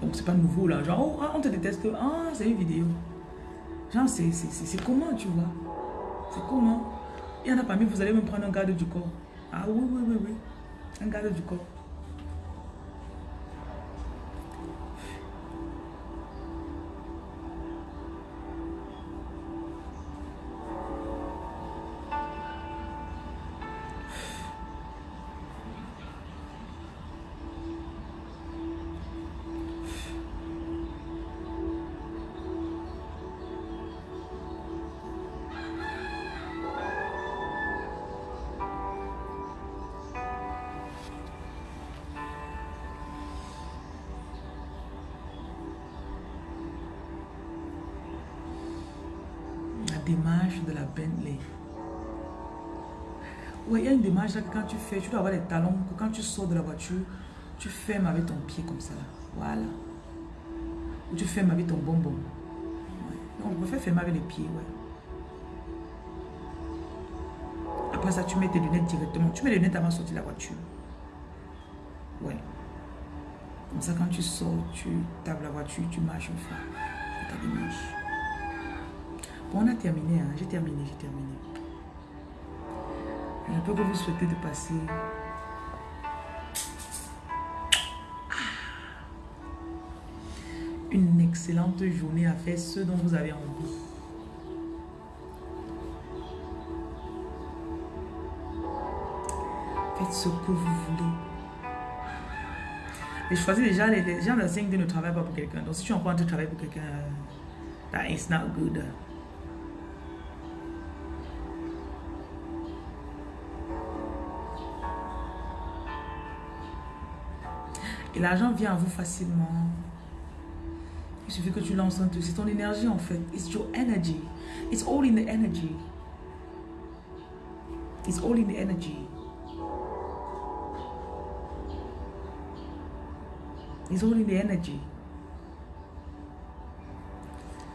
Donc c'est pas nouveau là. Genre, oh, ah, on te déteste. Ah, c'est une vidéo. Genre, c'est comment, tu vois? C'est comment? Il y en a parmi vous allez me prendre un garde du corps. Ah oui, oui, oui, oui. Un garde du corps. Bentley. Il y a une démarche que quand tu fais, tu dois avoir les talons, que quand tu sors de la voiture, tu fermes avec ton pied comme ça. Voilà. Ou tu fermes avec ton bonbon. Ouais. on peut faire fermer avec les pieds, ouais. Après ça, tu mets tes lunettes directement. Tu mets les lunettes avant de sortir de la voiture. Ouais. Comme ça, quand tu sors, tu tapes la voiture, tu marches enfin. Ta démarche on a terminé, hein. j'ai terminé, j'ai terminé. Je peux que vous souhaiter de passer une excellente journée à faire ce dont vous avez envie. Faites ce que vous voulez. Et je choisis déjà, les, gens de la 5D ne travaillent pas pour quelqu'un. Donc si tu es en train de travailler pour quelqu'un, that is not good. L'argent vient à vous facilement. Il suffit que tu lances un truc. C'est ton énergie en fait. It's your energy. It's all in the energy. It's all in the energy. It's all in the energy.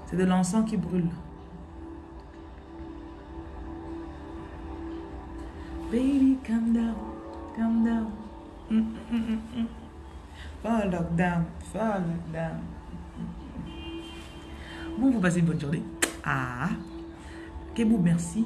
C'est de l'encens qui brûle. Baby, calm down, calm down. Mm, mm, mm, Fall lockdown. Bon, vous passez une bonne journée. Ah. Kebou, merci.